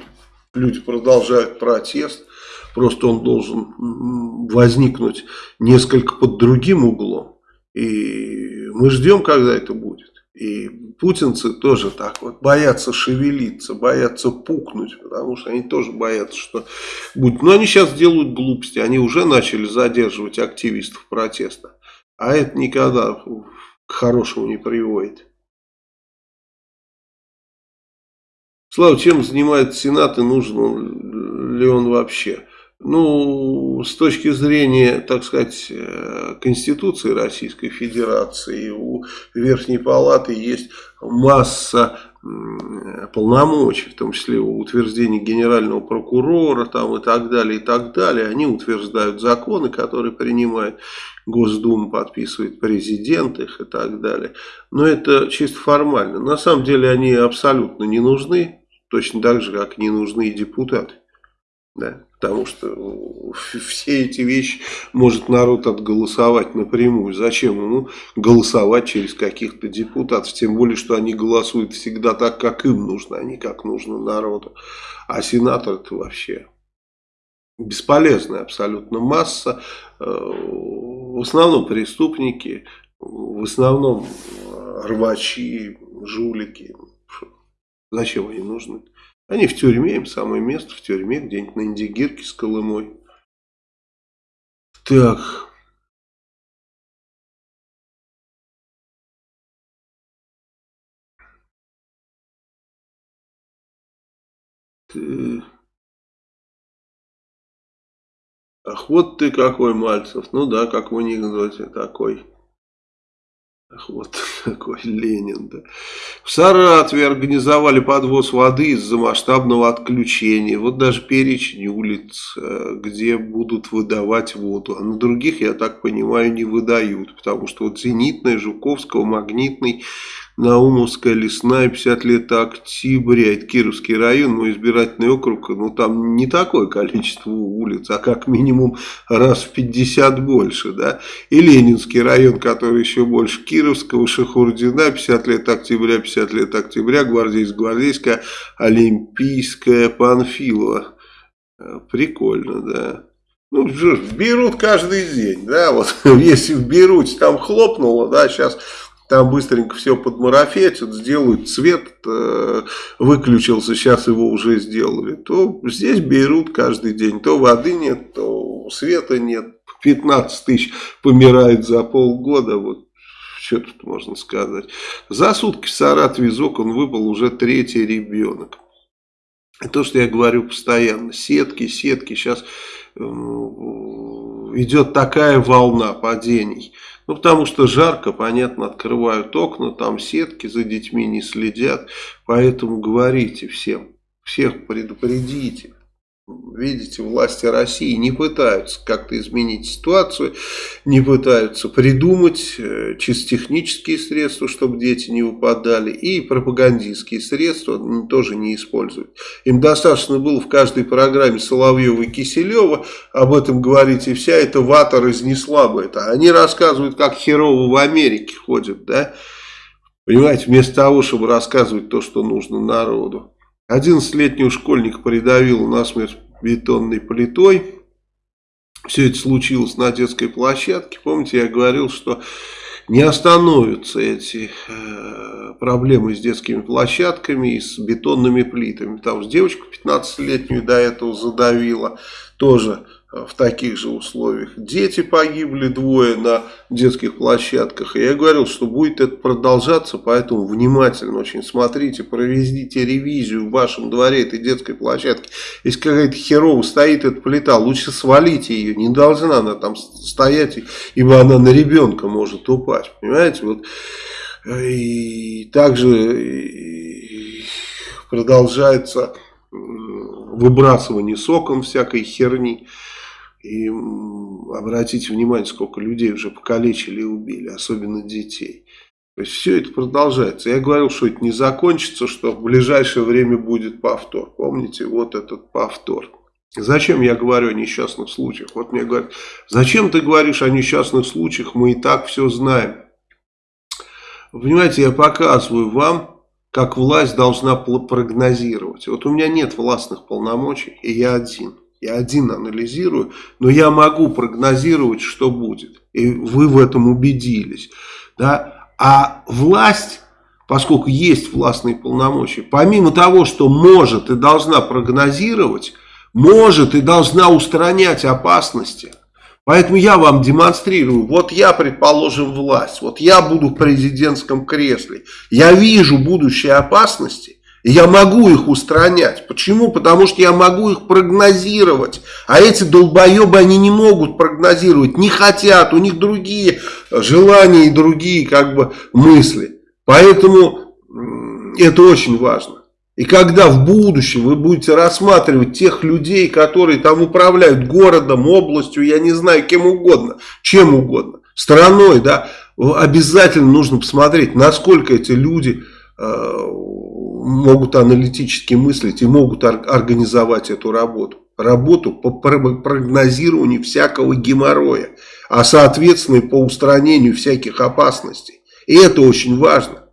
люди продолжают протест. Просто он должен возникнуть несколько под другим углом. И мы ждем, когда это будет. И путинцы тоже так вот боятся шевелиться, боятся пукнуть, потому что они тоже боятся, что будет. Но они сейчас делают глупости, они уже начали задерживать активистов протеста. А это никогда к хорошему не приводит. Слава, чем занимается Сенат и нужен ли он вообще? Ну, с точки зрения, так сказать, э, Конституции Российской Федерации, у Верхней Палаты есть масса полномочий, в том числе утверждение генерального прокурора там, и так далее, и так далее. Они утверждают законы, которые принимает Госдума, подписывает президент их и так далее. Но это чисто формально. На самом деле они абсолютно не нужны, точно так же, как не нужны депутаты. Да? Потому что все эти вещи может народ отголосовать напрямую. Зачем ему голосовать через каких-то депутатов? Тем более, что они голосуют всегда так, как им нужно, а не как нужно народу. А сенатор это вообще бесполезная абсолютно масса. Э, в основном преступники, в основном рвачи, жулики. Зачем они нужны? Они в тюрьме, им самое место в тюрьме, где-нибудь на Индигирке с Колымой. Так. Ах, вот ты какой, Мальцев. Ну да, как в анекдоте такой. Вот такой Ленин, да. В Саратове организовали подвоз воды из-за масштабного отключения. Вот даже перечень улиц, э, где будут выдавать воду. А на других, я так понимаю, не выдают. Потому что вот Зенитная, Жуковского, Магнитный Наумовская, Лесная, 50 лет октября, это Кировский район, мой избирательный округ, ну там не такое количество улиц, а как минимум раз в 50 больше, да, и Ленинский район, который еще больше Кировского, Шахурдина, 50 лет октября, 50 лет октября, Гвардейск, Гвардейская, Олимпийская, Панфилова, э, прикольно, да. Ну, берут каждый день, да, вот если в Беруте там хлопнуло, да, сейчас там быстренько все подмарафетят, сделают цвет, э, выключился, сейчас его уже сделали, то здесь берут каждый день. То воды нет, то света нет. 15 тысяч помирает за полгода, вот что тут можно сказать. За сутки в Саратове из окон выпал уже третий ребенок. То, что я говорю постоянно, сетки, сетки, сейчас идет такая волна падений. Ну, потому что жарко, понятно, открывают окна, там сетки, за детьми не следят. Поэтому говорите всем, всех предупредите. Видите, власти России не пытаются как-то изменить ситуацию, не пытаются придумать э, чисто технические средства, чтобы дети не выпадали, и пропагандистские средства тоже не используют. Им достаточно было в каждой программе Соловьева и Киселева об этом говорить, и вся эта вата разнесла бы это. Они рассказывают, как херово в Америке ходят, да? Понимаете, вместо того, чтобы рассказывать то, что нужно народу. 11-летнего школьника придавило насмерть бетонной плитой. Все это случилось на детской площадке. Помните, я говорил, что не остановятся эти э, проблемы с детскими площадками и с бетонными плитами. Там с девочку 15-летнюю до этого задавило. Тоже в таких же условиях. Дети погибли двое на детских площадках. И я говорил, что будет это продолжаться, поэтому внимательно очень смотрите, проведите ревизию в вашем дворе этой детской площадки. Если какая-то херова стоит эта плита, лучше свалите ее, не должна она там стоять, ибо она на ребенка может упасть. Понимаете, вот и также продолжается выбрасывание соком всякой херни. И обратите внимание, сколько людей уже покалечили и убили, особенно детей. То есть все это продолжается. Я говорил, что это не закончится, что в ближайшее время будет повтор. Помните, вот этот повтор. Зачем я говорю о несчастных случаях? Вот мне говорят, зачем ты говоришь о несчастных случаях, мы и так все знаем. Понимаете, я показываю вам, как власть должна прогнозировать. Вот у меня нет властных полномочий, и я один. Я один анализирую, но я могу прогнозировать, что будет. И вы в этом убедились. Да? А власть, поскольку есть властные полномочия, помимо того, что может и должна прогнозировать, может и должна устранять опасности. Поэтому я вам демонстрирую, вот я, предположим, власть, вот я буду в президентском кресле, я вижу будущие опасности, я могу их устранять. Почему? Потому что я могу их прогнозировать. А эти долбоебы, они не могут прогнозировать, не хотят, у них другие желания и другие как бы мысли. Поэтому это очень важно. И когда в будущем вы будете рассматривать тех людей, которые там управляют городом, областью, я не знаю, кем угодно, чем угодно, страной, да, обязательно нужно посмотреть, насколько эти люди э, могут аналитически мыслить и могут организовать эту работу. Работу по прогнозированию всякого геморроя, а соответственно и по устранению всяких опасностей. И это очень важно.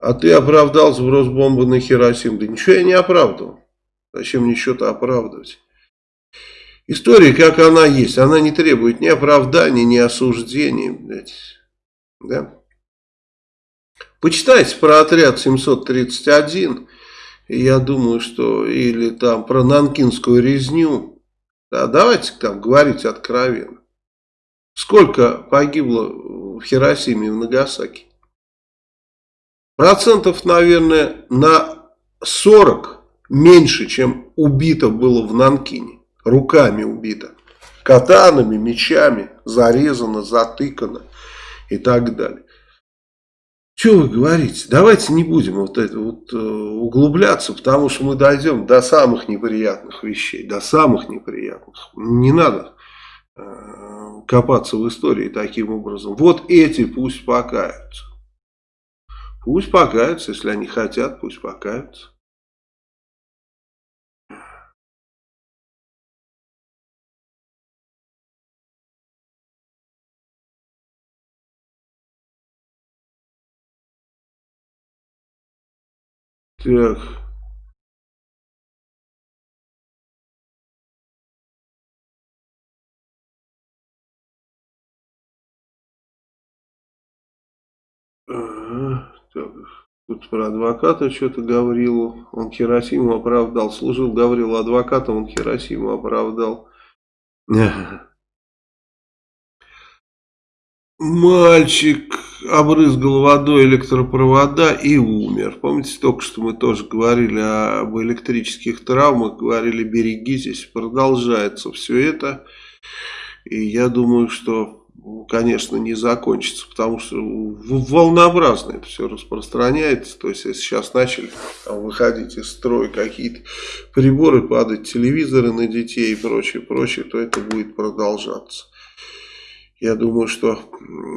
А ты оправдал сброс бомбы на Хиросиму. Да ничего я не оправдывал. Зачем мне что-то оправдывать? История, как она есть, она не требует ни оправдания, ни осуждения. Блядь. Да? Почитайте про отряд 731. И я думаю, что или там про Нанкинскую резню. Да, давайте там говорить откровенно. Сколько погибло в Хиросиме и в Нагасаки? Процентов, наверное, на 40 меньше, чем убито было в Нанкине. Руками убито. Катанами, мечами, зарезано, затыкано и так далее. Что вы говорите? Давайте не будем вот это вот э, углубляться, потому что мы дойдем до самых неприятных вещей, до самых неприятных. Не надо э, копаться в истории таким образом. Вот эти пусть покаются. Пусть покаются, если они хотят, пусть покаются. Так. Ага. Тут про адвоката что-то Гаврилу. Он Хиросиму оправдал. Служил Гаврилу адвокатом, он Хиросиму оправдал. Мальчик обрызгал водой электропровода и умер. Помните, только что мы тоже говорили об электрических травмах, говорили берегитесь, продолжается все это. И я думаю, что конечно, не закончится, потому что волнообразно это все распространяется. То есть, если сейчас начали выходить из строя какие-то приборы, падать телевизоры на детей и прочее, прочее, то это будет продолжаться. Я думаю, что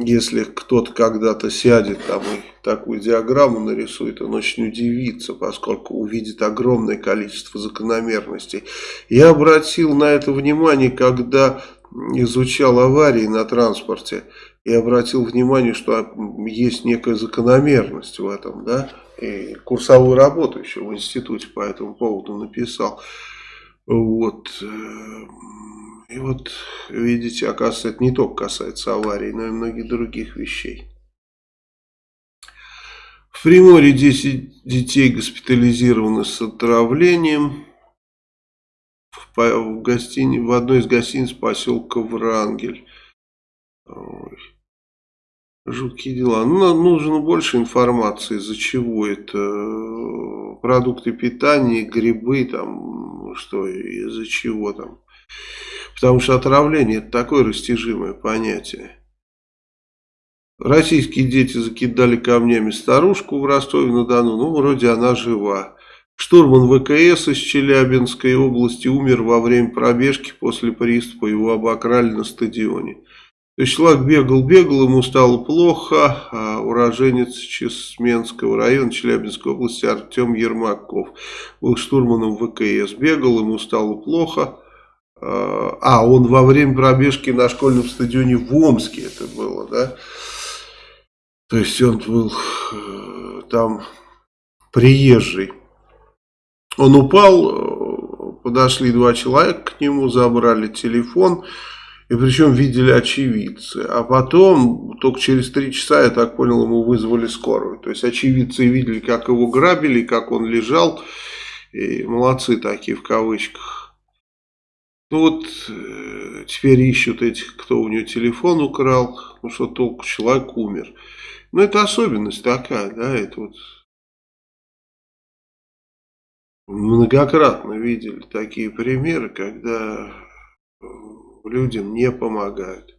если кто-то когда-то сядет там и такую диаграмму нарисует, он очень удивится, поскольку увидит огромное количество закономерностей. Я обратил на это внимание, когда изучал аварии на транспорте и обратил внимание, что есть некая закономерность в этом, да, и курсовую работу еще в институте по этому поводу написал. Вот. Э, и вот, видите, оказывается, это не только касается аварий, но и многих других вещей. В Приморье 10 детей госпитализированы с отравлением. В, в, гостини, в одной из гостиниц поселка Врангель. Ой. Жуткие дела. Ну, нужно больше информации, из-за чего это. Продукты питания, грибы, там, что, из-за чего там. Потому что отравление это такое растяжимое понятие. Российские дети закидали камнями старушку в Ростове-на-Дону. Ну, вроде она жива. Штурман ВКС из Челябинской области умер во время пробежки после приступа. Его обокрали на стадионе. То есть человек бегал, бегал, ему стало плохо. А уроженец Чесменского района Челябинской области Артем Ермаков был штурманом ВКС. Бегал, ему стало плохо. А, а он во время пробежки на школьном стадионе в Омске это было, да? То есть он был э, там приезжий. Он упал, э, подошли два человека к нему, забрали телефон, и причем видели очевидцы. А потом, только через три часа, я так понял, ему вызвали скорую. То есть очевидцы видели, как его грабили, как он лежал. И молодцы такие в кавычках. Ну вот, э, теперь ищут этих, кто у него телефон украл. Ну что толку, человек умер. Ну, это особенность такая, да, это вот многократно видели такие примеры, когда э, людям не помогают.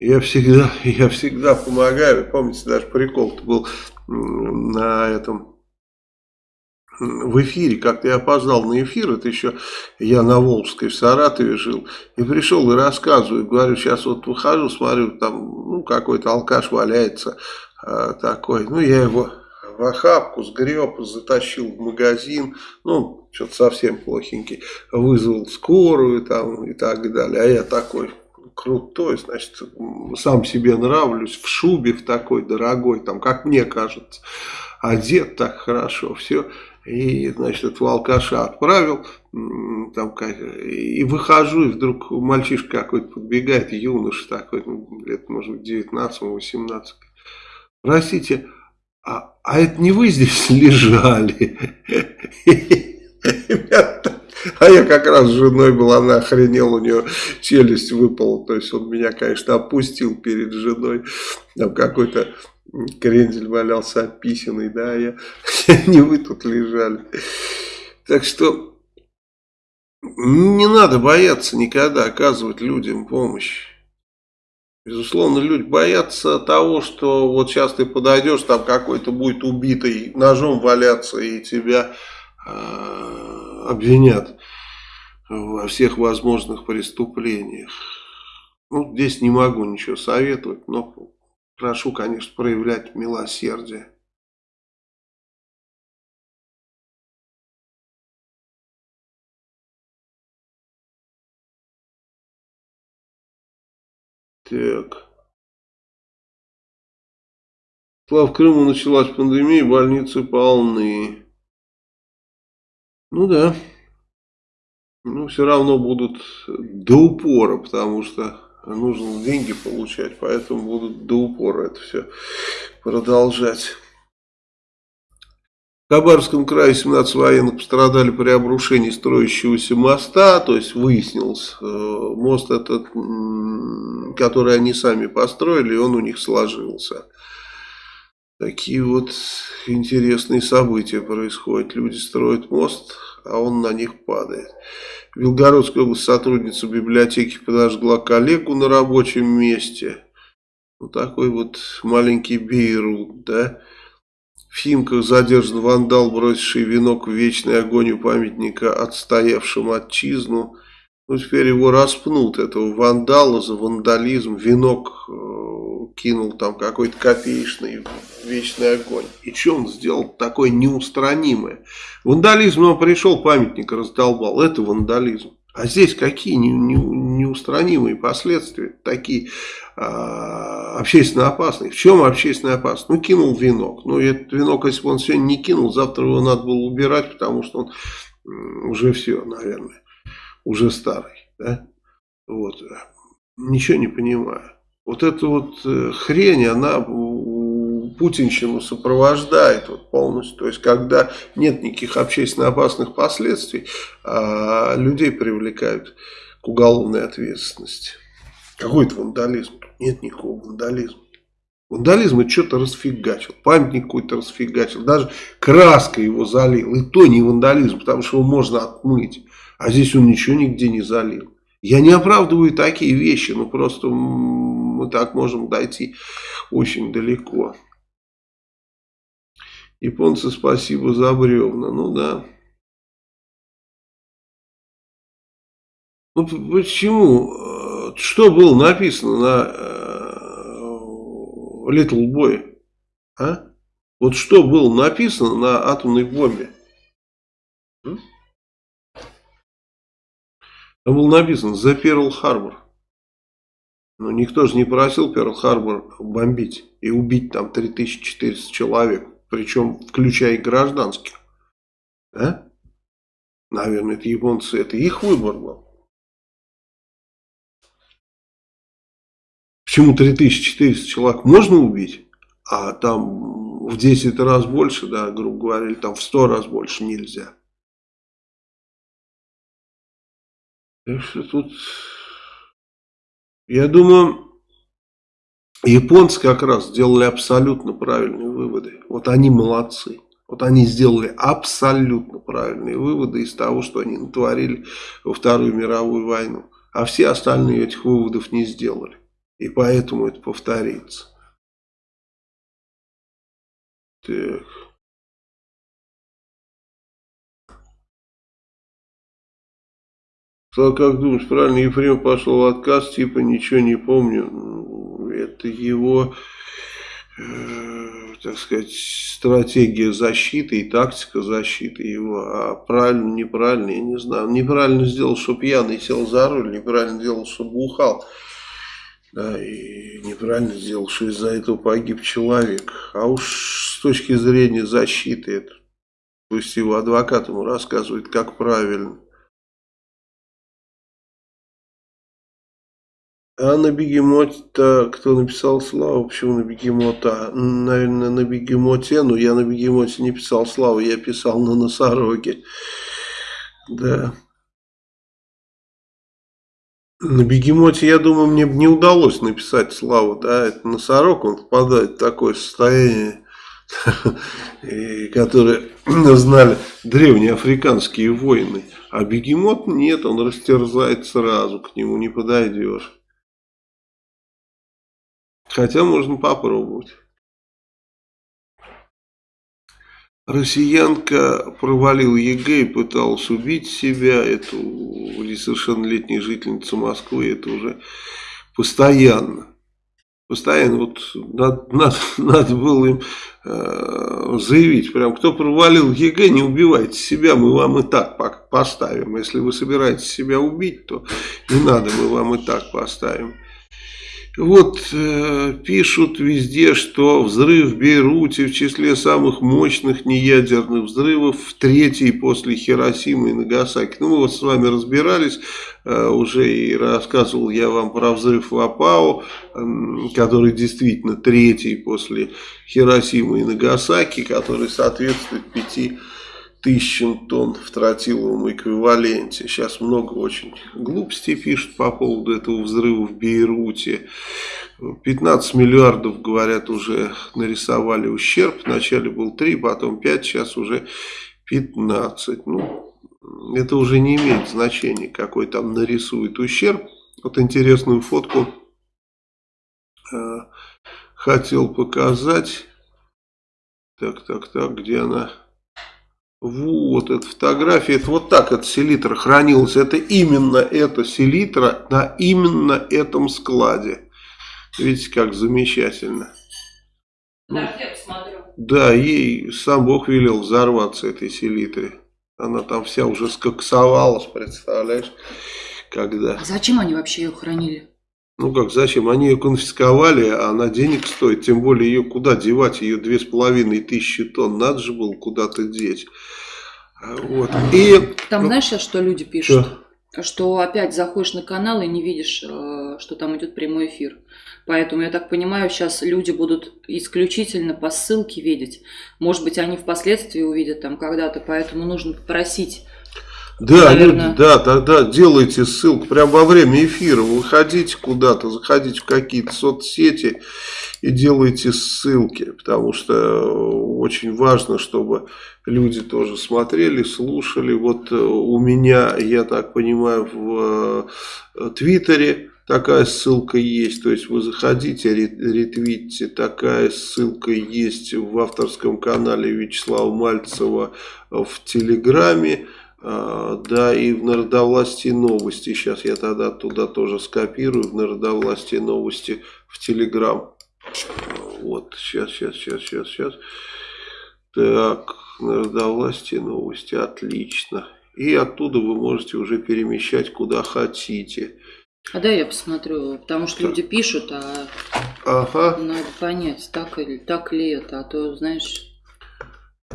Я всегда, я всегда помогаю. Помните, даже прикол был на этом в эфире, как-то я опоздал на эфир, это еще я на Волжской в Саратове жил, и пришел и рассказываю, говорю, сейчас вот выхожу, смотрю, там, ну, какой-то алкаш валяется а, такой, ну, я его в охапку сгреб, затащил в магазин, ну, что-то совсем плохенький, вызвал скорую там и так далее, а я такой крутой, значит, сам себе нравлюсь, в шубе в такой дорогой, там, как мне кажется, одет так хорошо, все, и, значит, этого алкаша отправил, там, и выхожу, и вдруг мальчишка какой-то подбегает, юноша такой, ну, лет, может быть, 19-18. Простите, а, а это не вы здесь лежали? А я как раз с женой был, она охренела, у нее челюсть выпала. То есть он меня, конечно, опустил перед женой. Там какой-то крендель валялся описанный, да, я, не вы тут лежали. Так что не надо бояться никогда оказывать людям помощь. Безусловно, люди боятся того, что вот сейчас ты подойдешь, там какой-то будет убитый ножом валяться и тебя э, обвинят во всех возможных преступлениях. Ну, здесь не могу ничего советовать, но прошу, конечно, проявлять милосердие. Так. Слава, в Крыму началась пандемия, больницы полны. Ну да. Ну, все равно будут до упора, потому что нужно деньги получать, поэтому будут до упора это все продолжать. В Хабаровском крае 17 военных пострадали при обрушении строящегося моста, то есть выяснилось, э, мост этот, который они сами построили, он у них сложился. Такие вот интересные события происходят. Люди строят мост, а он на них падает. В Белгородской области сотрудница библиотеки подожгла коллегу на рабочем месте. Вот такой вот маленький Бейрут, да. В Химках задержан вандал, бросивший венок в вечный огонь у памятника отстоявшим отчизну. Ну, теперь его распнут, этого вандала за вандализм. Венок э, кинул там какой-то копеечный вечный огонь. И что он сделал такое неустранимое? Вандализм, он пришел, памятник раздолбал. Это вандализм. А здесь какие не, не, неустранимые последствия, такие а, общественно опасные. В чем общественно опасность? Ну, кинул венок. Ну, этот венок, если бы он сегодня не кинул, завтра его надо было убирать, потому что он уже все, наверное уже старый, да, вот, ничего не понимаю. Вот эта вот э, хрень, она путинщину сопровождает вот полностью. То есть, когда нет никаких общественно опасных последствий, а людей привлекают к уголовной ответственности. Какой это вандализм? Нет никакого вандализма. Вандализм это что-то расфигачил, памятник какой-то расфигачил, даже краска его залил. И то не вандализм, потому что его можно отмыть. А здесь он ничего нигде не залил. Я не оправдываю такие вещи, но просто мы так можем дойти очень далеко. Японцы, спасибо за бревна. Ну да. Ну почему? Что было написано на э, Little Boy? А? Вот что было написано на атомной бомбе? Там было написано «За Перл-Харбор». Но никто же не просил Перл-Харбор бомбить и убить там 3400 человек, причем включая и гражданских. А? Наверное, это японцы, это их выбор был. Почему 3400 человек можно убить, а там в 10 раз больше, да, грубо говоря, или там в 100 раз больше нельзя. Так что тут, я думаю, японцы как раз сделали абсолютно правильные выводы. Вот они молодцы. Вот они сделали абсолютно правильные выводы из того, что они натворили во Вторую мировую войну. А все остальные этих выводов не сделали. И поэтому это повторится. Так. Сказал, как думаешь, правильно, Ефрем пошел в отказ, типа ничего не помню. Ну, это его, э, так сказать, стратегия защиты и тактика защиты его. А правильно, неправильно, я не знаю. Неправильно сделал, что пьяный сел за руль, неправильно сделал, что бухал. Да, и неправильно сделал, что из-за этого погиб человек. А уж с точки зрения защиты, это, пусть его адвокат ему рассказывает, как правильно. А на бегемоте-то кто написал славу? Почему на бегемота? Наверное, на бегемоте. Но я на бегемоте не писал славу, я писал на носороге. Да. На бегемоте, я думаю, мне бы не удалось написать славу. Да, это носорог, он попадает в такое состояние, которое знали древние африканские воины. А бегемот нет, он растерзает сразу, к нему не подойдешь. Хотя можно попробовать. Россиянка провалила ЕГЭ и пыталась убить себя. Эту несовершеннолетней жительницу Москвы. Это уже постоянно. Постоянно вот надо, надо, надо было им э, заявить, прям кто провалил ЕГЭ, не убивайте себя, мы вам и так поставим. Если вы собираетесь себя убить, то не надо, мы вам и так поставим. Вот э, пишут везде, что взрыв в Бейруте в числе самых мощных неядерных взрывов, в третий после Хиросимы и Нагасаки. Ну, мы вот с вами разбирались, э, уже и рассказывал я вам про взрыв в Апао, э, который действительно третий после Хиросимы и Нагасаки, который соответствует пяти тысячам тонн в тротиловом эквиваленте. Сейчас много очень глупостей пишут по поводу этого взрыва в Бейруте. 15 миллиардов, говорят, уже нарисовали ущерб. Вначале был 3, потом 5, сейчас уже 15. Ну, это уже не имеет значения, какой там нарисует ущерб. Вот интересную фотку э, хотел показать. Так, так, так, где она? Вот, эта фотография, это вот так эта селитра хранилась. Это именно эта селитра на именно этом складе. Видите, как замечательно. Посмотрю. Да, ей сам Бог велел взорваться этой селитре. Она там вся уже скоксовалась, представляешь, когда. А зачем они вообще ее хранили? Ну как, зачем? Они ее конфисковали, а она денег стоит. Тем более ее куда девать? Ее две с половиной тысячи тонн. Надо же было куда-то деть. Вот. И... Там знаешь сейчас, что люди пишут? Что? что опять заходишь на канал и не видишь, э, что там идет прямой эфир. Поэтому, я так понимаю, сейчас люди будут исключительно по ссылке видеть. Может быть, они впоследствии увидят там когда-то, поэтому нужно попросить да, Наверное. люди, да, тогда делайте ссылку прямо во время эфира, выходите куда-то, заходите в какие-то соцсети и делайте ссылки, потому что очень важно, чтобы люди тоже смотрели, слушали. Вот э, у меня, я так понимаю, в э, Твиттере такая ссылка есть, то есть вы заходите, ретвитите, такая ссылка есть в авторском канале Вячеслава Мальцева в Телеграме. А, да, и в Народовластии новости. Сейчас я тогда туда тоже скопирую. В Народовластии новости в Телеграм. Вот, сейчас, сейчас, сейчас, сейчас, сейчас. Так, Народовластие новости. Отлично. И оттуда вы можете уже перемещать куда хотите. А да, я посмотрю, потому что так. люди пишут, а ага. надо понять, так, или, так ли это, а то, знаешь...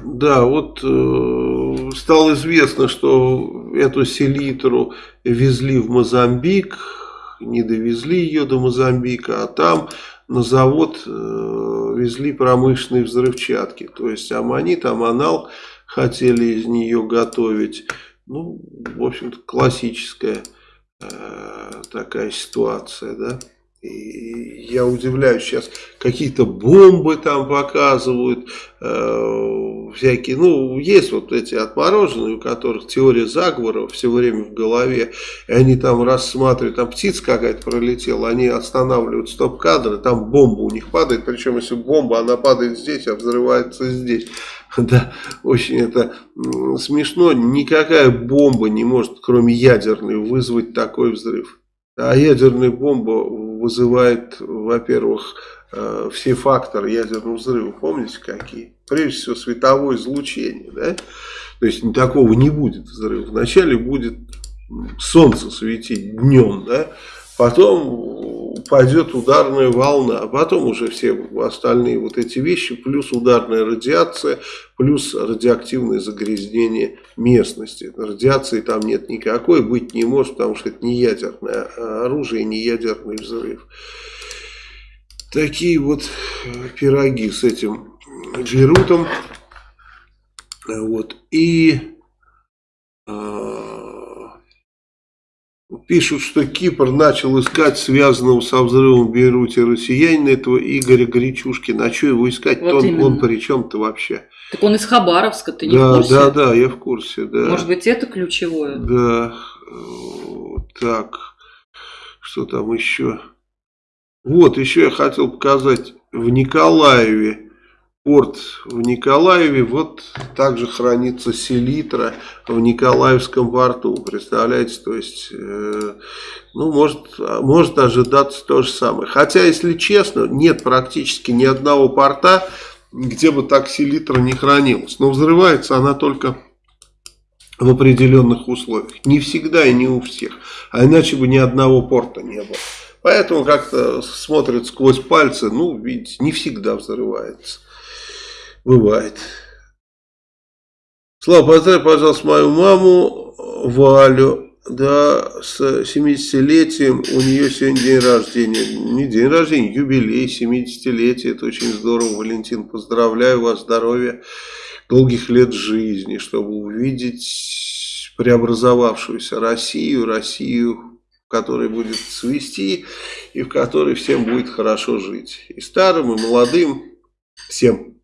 Да, вот э, стало известно, что эту селитру везли в Мозамбик, не довезли ее до Мозамбика, а там на завод э, везли промышленные взрывчатки. То есть аммонит, аммонал хотели из нее готовить. Ну, в общем-то, классическая э, такая ситуация, да. И я удивляюсь, сейчас какие-то бомбы там показывают, э, всякие, ну, есть вот эти отмороженные, у которых теория заговора все время в голове, и они там рассматривают, там птица какая-то пролетела, они останавливают стоп-кадры, там бомба у них падает, причем если бомба, она падает здесь, а взрывается здесь. Да, очень это смешно, никакая бомба не может, кроме ядерной, вызвать такой взрыв. А ядерная бомба вызывает, во-первых, э, все факторы ядерного взрыва. Помните какие? Прежде всего световое излучение. Да? То есть такого не будет взрыва. Вначале будет солнце светить днем, да? Потом пойдет ударная волна, а потом уже все остальные вот эти вещи, плюс ударная радиация, плюс радиоактивное загрязнение местности. Радиации там нет никакой, быть не может, потому что это не ядерное оружие, не ядерный взрыв. Такие вот пироги с этим Джерутом. Вот. И Пишут, что Кипр начал искать связанного со взрывом в Бейруте россиянина, этого Игоря Горячушкина. А что его искать? Вот он, он при чем-то вообще? Так он из Хабаровска, ты не да, в курсе? Да, да, я в курсе, да. Может быть, это ключевое? Да. Так, что там еще? Вот, еще я хотел показать в Николаеве порт в Николаеве, вот также хранится селитра в Николаевском порту, представляете, то есть, э, ну, может, может ожидаться то же самое. Хотя, если честно, нет практически ни одного порта, где бы так селитра не хранилась, но взрывается она только в определенных условиях, не всегда и не у всех, а иначе бы ни одного порта не было. Поэтому как-то смотрят сквозь пальцы, ну, видите, не всегда взрывается. Бывает. Слава, поздравь, пожалуйста, мою маму Валю. Да, с 70-летием у нее сегодня день рождения. Не день рождения, юбилей, 70-летие. Это очень здорово, Валентин. Поздравляю вас, здоровья, долгих лет жизни, чтобы увидеть преобразовавшуюся Россию, Россию, в которой будет свести и в которой всем будет хорошо жить. И старым, и молодым, всем.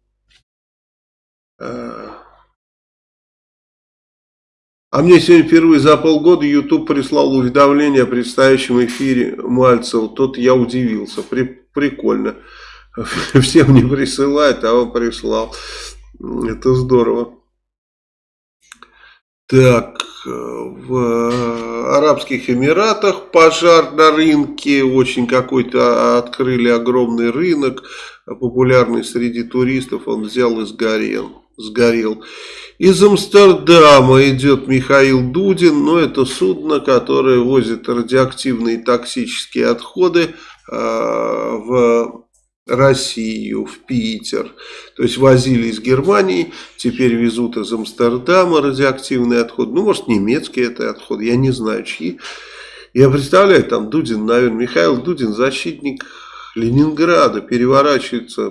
Мне сегодня впервые за полгода YouTube прислал уведомление о предстоящем эфире Мальцева. Тут я удивился. При, прикольно. Всем не присылает, а он прислал. Это здорово. Так, в Арабских Эмиратах пожар на рынке. Очень какой-то открыли огромный рынок, популярный среди туристов. Он взял и сгорел сгорел. Из Амстердама идет Михаил Дудин, но это судно, которое возит радиоактивные токсические отходы э, в Россию, в Питер. То есть возили из Германии, теперь везут из Амстердама радиоактивный отход. Ну, может, немецкий это отход, я не знаю, чьи. Я представляю, там Дудин, наверное, Михаил Дудин, защитник Ленинграда, переворачивается,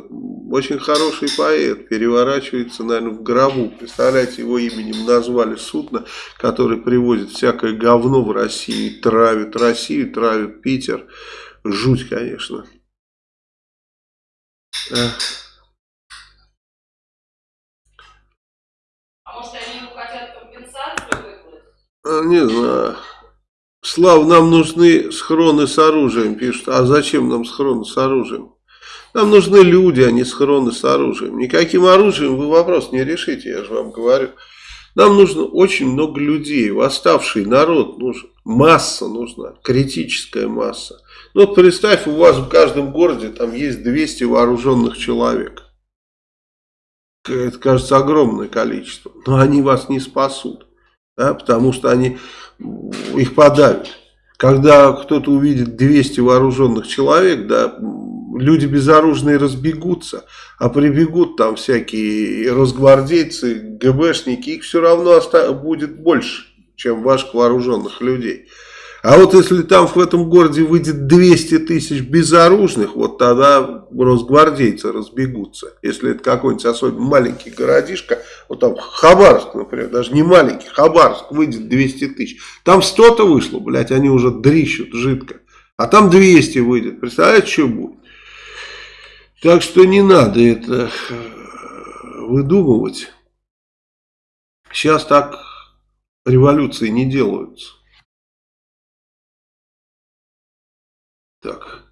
очень хороший поэт, переворачивается, наверное, в гробу. Представляете, его именем назвали судно, которое привозит всякое говно в Россию, травит Россию, травит Питер. Жуть, конечно. А может они ему хотят компенсацию выплатить? А, не знаю. Слав, нам нужны схроны с оружием, пишут. А зачем нам схроны с оружием? Нам нужны люди, а не схроны с оружием. Никаким оружием вы вопрос не решите, я же вам говорю. Нам нужно очень много людей, восставший народ нужен, масса нужна, критическая масса. Ну, вот представь, у вас в каждом городе там есть 200 вооруженных человек. Это, кажется, огромное количество. Но они вас не спасут. Да, потому что они их подавят. Когда кто-то увидит 200 вооруженных человек, да, люди безоружные разбегутся, а прибегут там всякие росгвардейцы, ГБшники, их все равно будет больше, чем ваших вооруженных людей. А вот если там в этом городе выйдет 200 тысяч безоружных, вот тогда росгвардейцы разбегутся. Если это какой-нибудь особенно маленький городишко, вот там Хабаровск, например, даже не маленький, Хабаровск выйдет 200 тысяч. Там 100-то вышло, блядь, они уже дрищут жидко. А там 200 выйдет. Представляете, что будет? Так что не надо это э, выдумывать. Сейчас так революции не делаются. Так.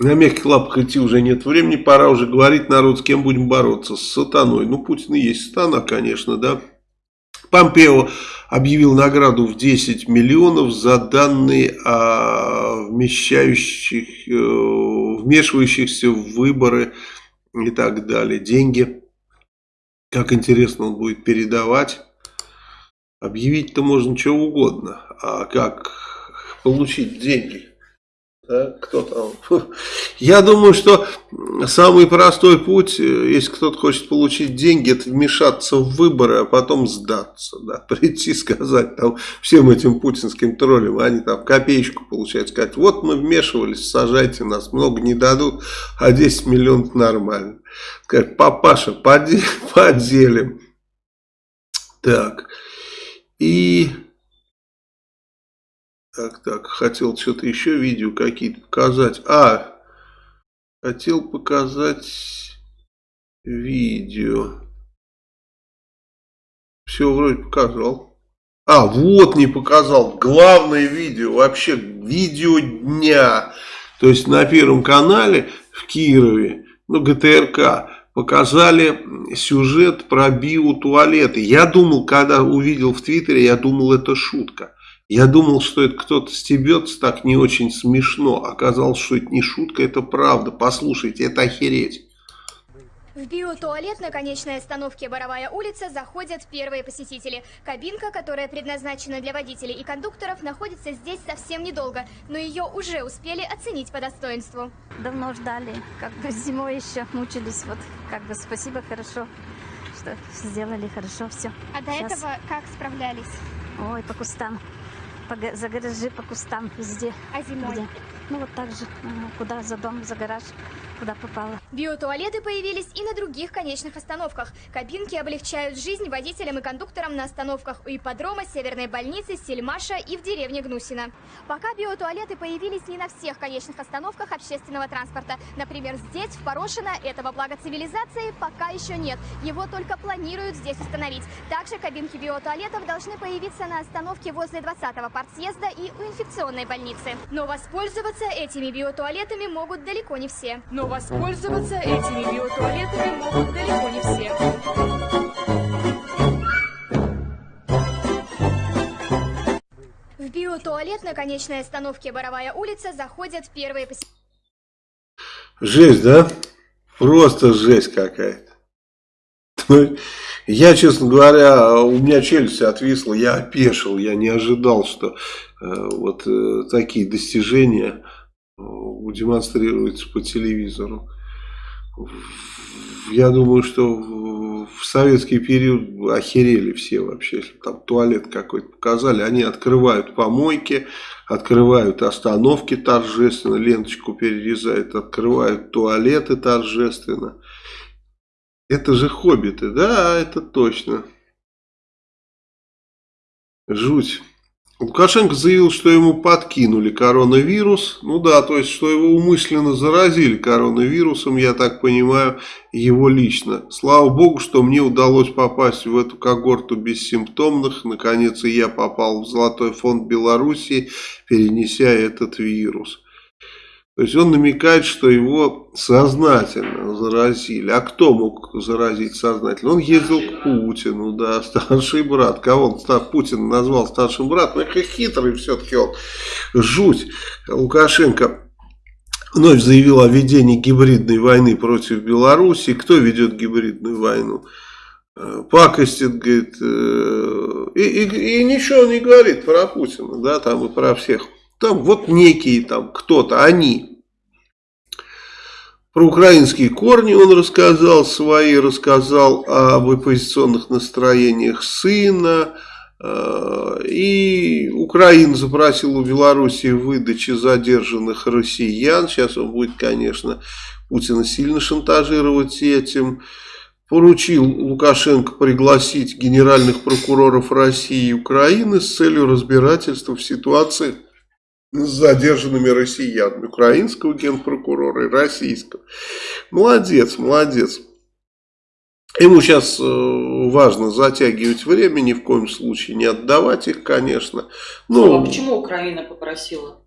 На мягких лапах идти уже нет времени, пора уже говорить народ, с кем будем бороться, с сатаной. Ну, Путин и есть сатана, конечно, да. Помпео объявил награду в 10 миллионов за данные о вмещающих, э, вмешивающихся в выборы и так далее. Деньги, как интересно он будет передавать. Объявить-то можно что угодно, а как получить деньги? Да, кто там? Я думаю, что самый простой путь, э, если кто-то хочет получить деньги, это вмешаться в выборы, а потом сдаться. Да, прийти сказать там, всем этим путинским троллям, они там копеечку получают, сказать, вот мы вмешивались, сажайте нас, много не дадут, а 10 миллионов нормально. Сказать, папаша, поделим. Так. И... Так, так, хотел что-то еще видео какие-то показать. А, хотел показать видео. Все вроде показал. А, вот не показал. Главное видео, вообще видео дня. То есть на Первом канале в Кирове, ну ГТРК, показали сюжет про биотуалеты. Я думал, когда увидел в Твиттере, я думал, это шутка. Я думал, что это кто-то стебется так не очень смешно. Оказалось, что это не шутка, это правда. Послушайте, это охереть. В биотуалет на конечной остановке Боровая улица заходят первые посетители. Кабинка, которая предназначена для водителей и кондукторов, находится здесь совсем недолго, но ее уже успели оценить по достоинству. Давно ждали, как бы зимой еще мучились, вот как бы спасибо, хорошо, что сделали хорошо все. А до Сейчас. этого как справлялись? Ой, по кустам, по, за гаражи, по кустам, везде. А зимой? Где? Ну вот так же, куда за дом, за гараж куда попало. Биотуалеты появились и на других конечных остановках. Кабинки облегчают жизнь водителям и кондукторам на остановках у ипподрома, Северной больницы, Сельмаша и в деревне Гнусина. Пока биотуалеты появились не на всех конечных остановках общественного транспорта. Например, здесь, в Порошино, этого блага цивилизации пока еще нет. Его только планируют здесь установить. Также кабинки биотуалетов должны появиться на остановке возле 20-го партсъезда и у инфекционной больницы. Но воспользоваться этими биотуалетами могут далеко не все. Но воспользоваться этими биотуалетами могут далеко не все. В биотуалет на конечной остановке Боровая улица заходят первые посетители. Жесть, да? Просто жесть какая-то. Ну, я, честно говоря, у меня челюсть отвисла, я опешил, я не ожидал, что э, вот э, такие достижения демонстрируются по телевизору. Я думаю, что в советский период охерели все вообще, если там туалет какой-то показали, они открывают помойки, открывают остановки торжественно, ленточку перерезают, открывают туалеты торжественно. Это же хоббиты, да, это точно. Жуть. Лукашенко заявил, что ему подкинули коронавирус. Ну да, то есть, что его умышленно заразили коронавирусом, я так понимаю, его лично. Слава богу, что мне удалось попасть в эту когорту бессимптомных. Наконец и я попал в Золотой фонд Беларуси, перенеся этот вирус. То есть он намекает, что его сознательно заразили. А кто мог заразить сознательно? Он ездил к Путину, да, старший брат. Кого он Путин назвал старшим братом? Это хитрый все-таки он. Жуть. Лукашенко вновь заявил о ведении гибридной войны против Беларуси. Кто ведет гибридную войну? Э, пакостит, говорит, э, и, и, и ничего не говорит про Путина, да, там и про всех. Там вот некие там кто-то, они. Про украинские корни он рассказал свои, рассказал об оппозиционных настроениях сына. Э, и Украина запросила у Белоруссии выдачи задержанных россиян. Сейчас он будет, конечно, Путина сильно шантажировать этим. Поручил Лукашенко пригласить генеральных прокуроров России и Украины с целью разбирательства в ситуации с задержанными россиянами, украинского генпрокурора и российского. Молодец, молодец. Ему сейчас э, важно затягивать время, ни в коем случае не отдавать их, конечно. Ну, а почему Украина попросила?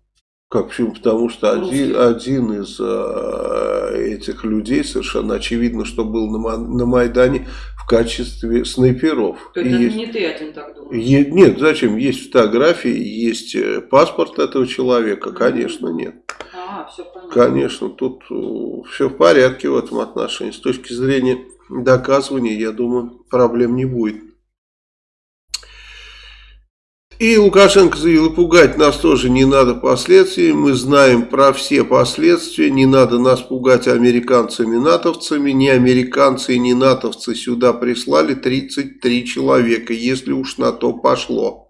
Как почему? Потому что один, один из э, этих людей совершенно очевидно, что был на, на Майдане в качестве снайперов. То это есть, не ты один так думаешь? Е, нет, зачем? Есть фотографии, есть э, паспорт этого человека, конечно, нет. А, все понятно. Конечно, тут э, все в порядке в этом отношении. С точки зрения доказывания, я думаю, проблем не будет. И Лукашенко заявил, пугать нас тоже не надо последствий, мы знаем про все последствия, не надо нас пугать американцами-натовцами, не американцы и не натовцы сюда прислали 33 человека, если уж на то пошло.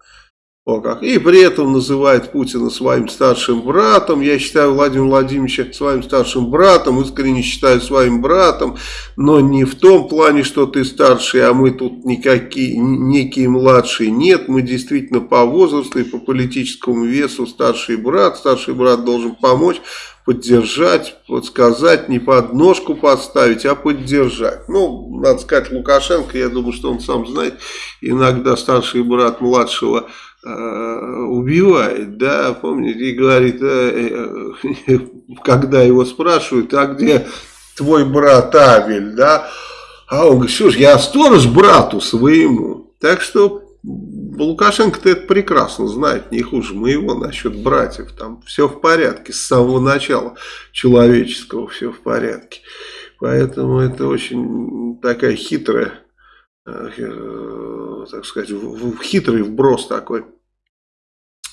О как. И при этом называет Путина своим старшим братом. Я считаю Владимира Владимировича своим старшим братом, искренне считаю своим братом, но не в том плане, что ты старший, а мы тут никакие, некие младшие. Нет, мы действительно по возрасту и по политическому весу старший брат. Старший брат должен помочь, поддержать, подсказать, не под ножку подставить, а поддержать. Ну, надо сказать, Лукашенко, я думаю, что он сам знает, иногда старший брат младшего убивает, да, помните, и говорит, э, э, когда его спрашивают, а где твой брат Авель, да, а он говорит, что я сторож брату своему, так что Лукашенко-то это прекрасно знает, не хуже моего насчет братьев, там все в порядке, с самого начала человеческого все в порядке, поэтому это очень такая хитрая так сказать, хитрый вброс такой.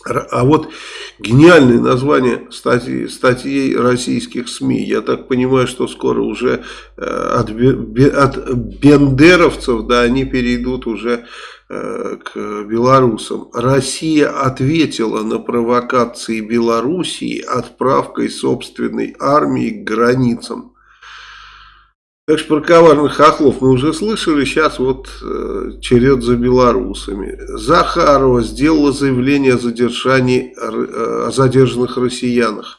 А вот гениальное название статьи, статьей российских СМИ. Я так понимаю, что скоро уже э, от, от бендеровцев, да, они перейдут уже э, к белорусам. Россия ответила на провокации Белоруссии отправкой собственной армии к границам. Так что про коварных хохлов мы уже слышали, сейчас вот э, черед за белорусами. Захарова сделала заявление о задержании, э, о задержанных россиянах.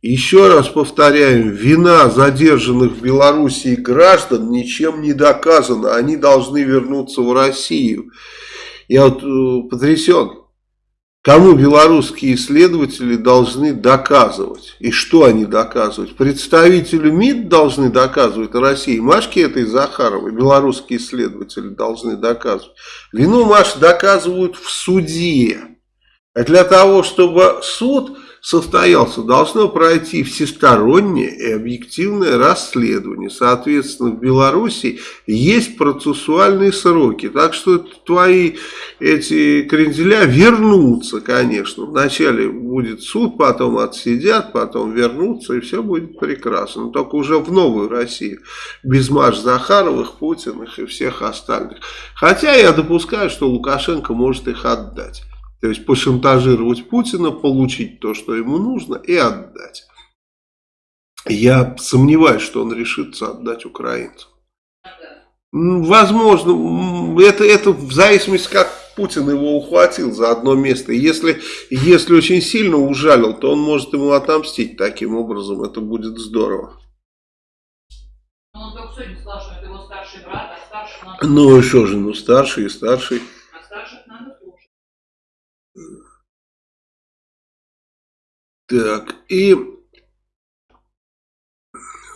Еще раз повторяем, вина задержанных в Белоруссии граждан ничем не доказана. Они должны вернуться в Россию. Я вот э, потрясен. Кому белорусские исследователи должны доказывать? И что они доказывают? Представителю МИД должны доказывать России. Машке этой Захаровой белорусские исследователи должны доказывать. Вину Маш доказывают в суде. А для того, чтобы суд состоялся, должно пройти всестороннее и объективное расследование. Соответственно, в Беларуси есть процессуальные сроки. Так что твои эти кренделя вернутся, конечно. Вначале будет суд, потом отсидят, потом вернутся, и все будет прекрасно. Но только уже в новую Россию. Без Маш Захаровых, Путиных и всех остальных. Хотя я допускаю, что Лукашенко может их отдать. То есть пошантажировать Путина, получить то, что ему нужно и отдать. Я сомневаюсь, что он решится отдать украинцам. Возможно, это, это в зависимости, как Путин его ухватил за одно место. Если, если очень сильно ужалил, то он может ему отомстить таким образом. Это будет здорово. Ну, он только сегодня сказал, что это его старший брат, а старший. Ну, что же, ну, старший и старший. Так, и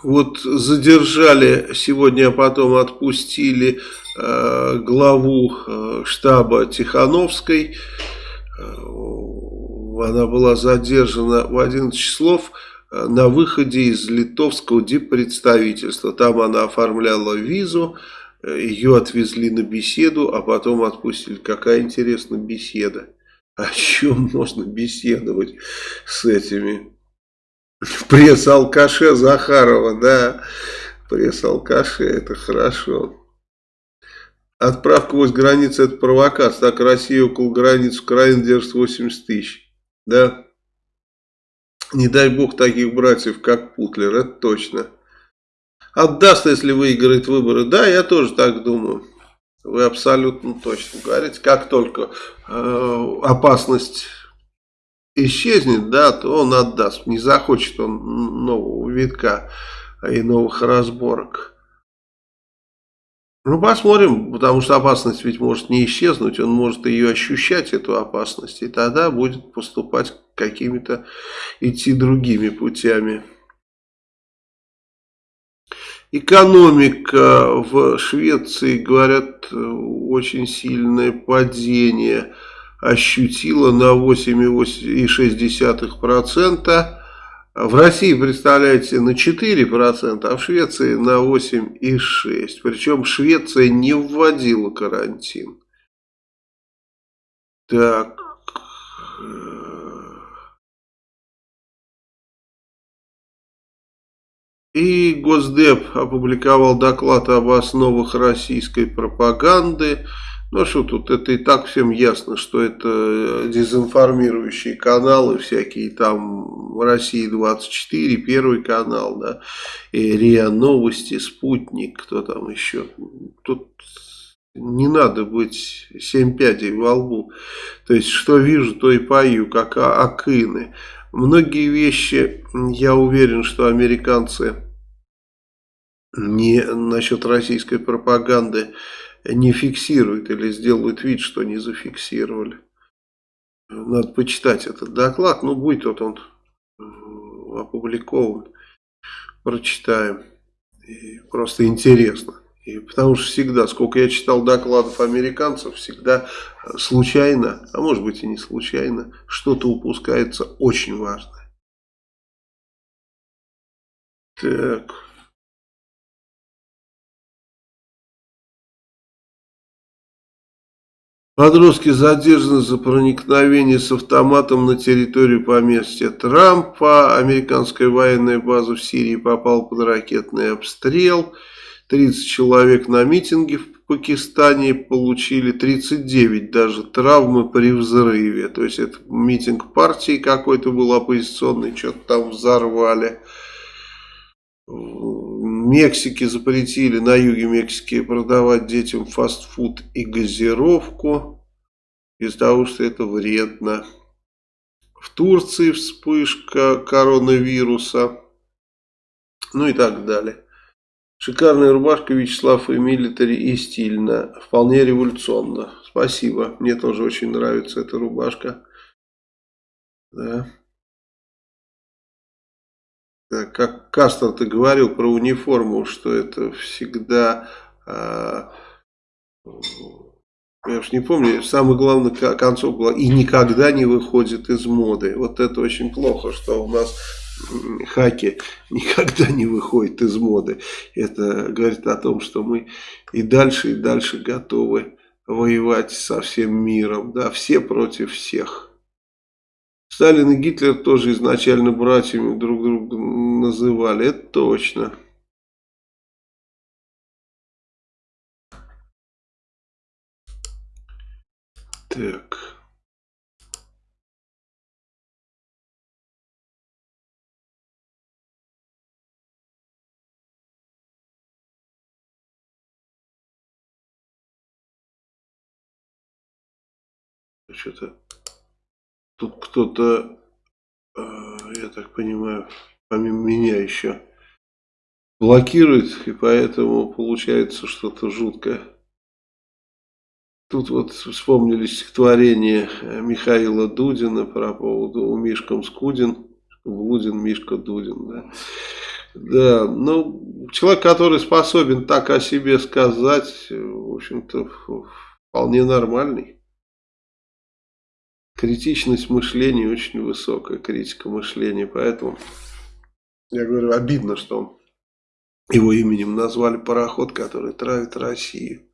вот задержали сегодня, а потом отпустили э, главу э, штаба Тихановской. Э, она была задержана в 11 числов э, на выходе из литовского диппредставительства. Там она оформляла визу, э, ее отвезли на беседу, а потом отпустили. Какая интересная беседа. О чем можно беседовать с этими Пресс-алкаше Захарова, да. Пресс-алкаше, это хорошо. Отправка возле границы это провокация. Так Россия около границ Украины держит 80 тысяч. Да. Не дай бог таких братьев, как Путлер, это точно. Отдаст, если выиграет выборы. Да, я тоже так думаю. Вы абсолютно точно говорите. Как только э, опасность исчезнет, да, то он отдаст. Не захочет он нового витка и новых разборок. Ну, посмотрим, потому что опасность ведь может не исчезнуть, он может ее ощущать, эту опасность, и тогда будет поступать какими-то, идти другими путями. Экономика в Швеции, говорят, очень сильное падение – ощутила на 8,6%. В России, представляете, на 4%, а в Швеции на 8,6%. Причем Швеция не вводила карантин. Так. И Госдеп опубликовал доклад об основах российской пропаганды. Ну а что тут, это и так всем ясно, что это э, дезинформирующие каналы всякие, там Россия-24, Первый канал, да, и РИА Новости, Спутник, кто там еще. Тут не надо быть семь пядей во лбу. То есть, что вижу, то и пою, как акины. Многие вещи, я уверен, что американцы не насчет российской пропаганды не фиксируют или сделают вид, что не зафиксировали. Надо почитать этот доклад. Ну, будет вот он опубликован. Прочитаем. И просто интересно. И потому что всегда, сколько я читал докладов американцев, всегда случайно, а может быть и не случайно, что-то упускается очень важное. Так. Подростки задержаны за проникновение с автоматом на территорию поместья Трампа. Американская военная база в Сирии попала под ракетный обстрел. 30 человек на митинге в Пакистане получили 39 даже травмы при взрыве. То есть это митинг партии какой-то был оппозиционный, что-то там взорвали. В Мексике запретили на юге Мексики продавать детям фастфуд и газировку из-за того, что это вредно. В Турции вспышка коронавируса, ну и так далее. Шикарная рубашка Вячеслав и милитари и стильно, вполне революционно. Спасибо, мне тоже очень нравится эта рубашка. Да. Э, как Кастер ты говорил про униформу, что это всегда э, я уж не помню, самое главное концов было и никогда не выходит из моды. Вот это очень плохо, что у нас хаки никогда не выходит из моды. Это говорит о том, что мы и дальше, и дальше готовы воевать со всем миром. Да, все против всех. Сталин и Гитлер тоже изначально братьями друг друга называли, это точно. Так. Что-то тут кто-то, э, я так понимаю, помимо меня еще блокирует, и поэтому получается что-то жуткое. Тут вот вспомнили стихотворение э, Михаила Дудина про поводу «У Мишкам Скудин», Блудин, Мишка Дудин, да. Да, ну, человек, который способен так о себе сказать, в общем-то, вполне нормальный. Критичность мышления очень высокая, критика мышления, поэтому, я говорю, обидно, что его именем назвали пароход, который травит Россию.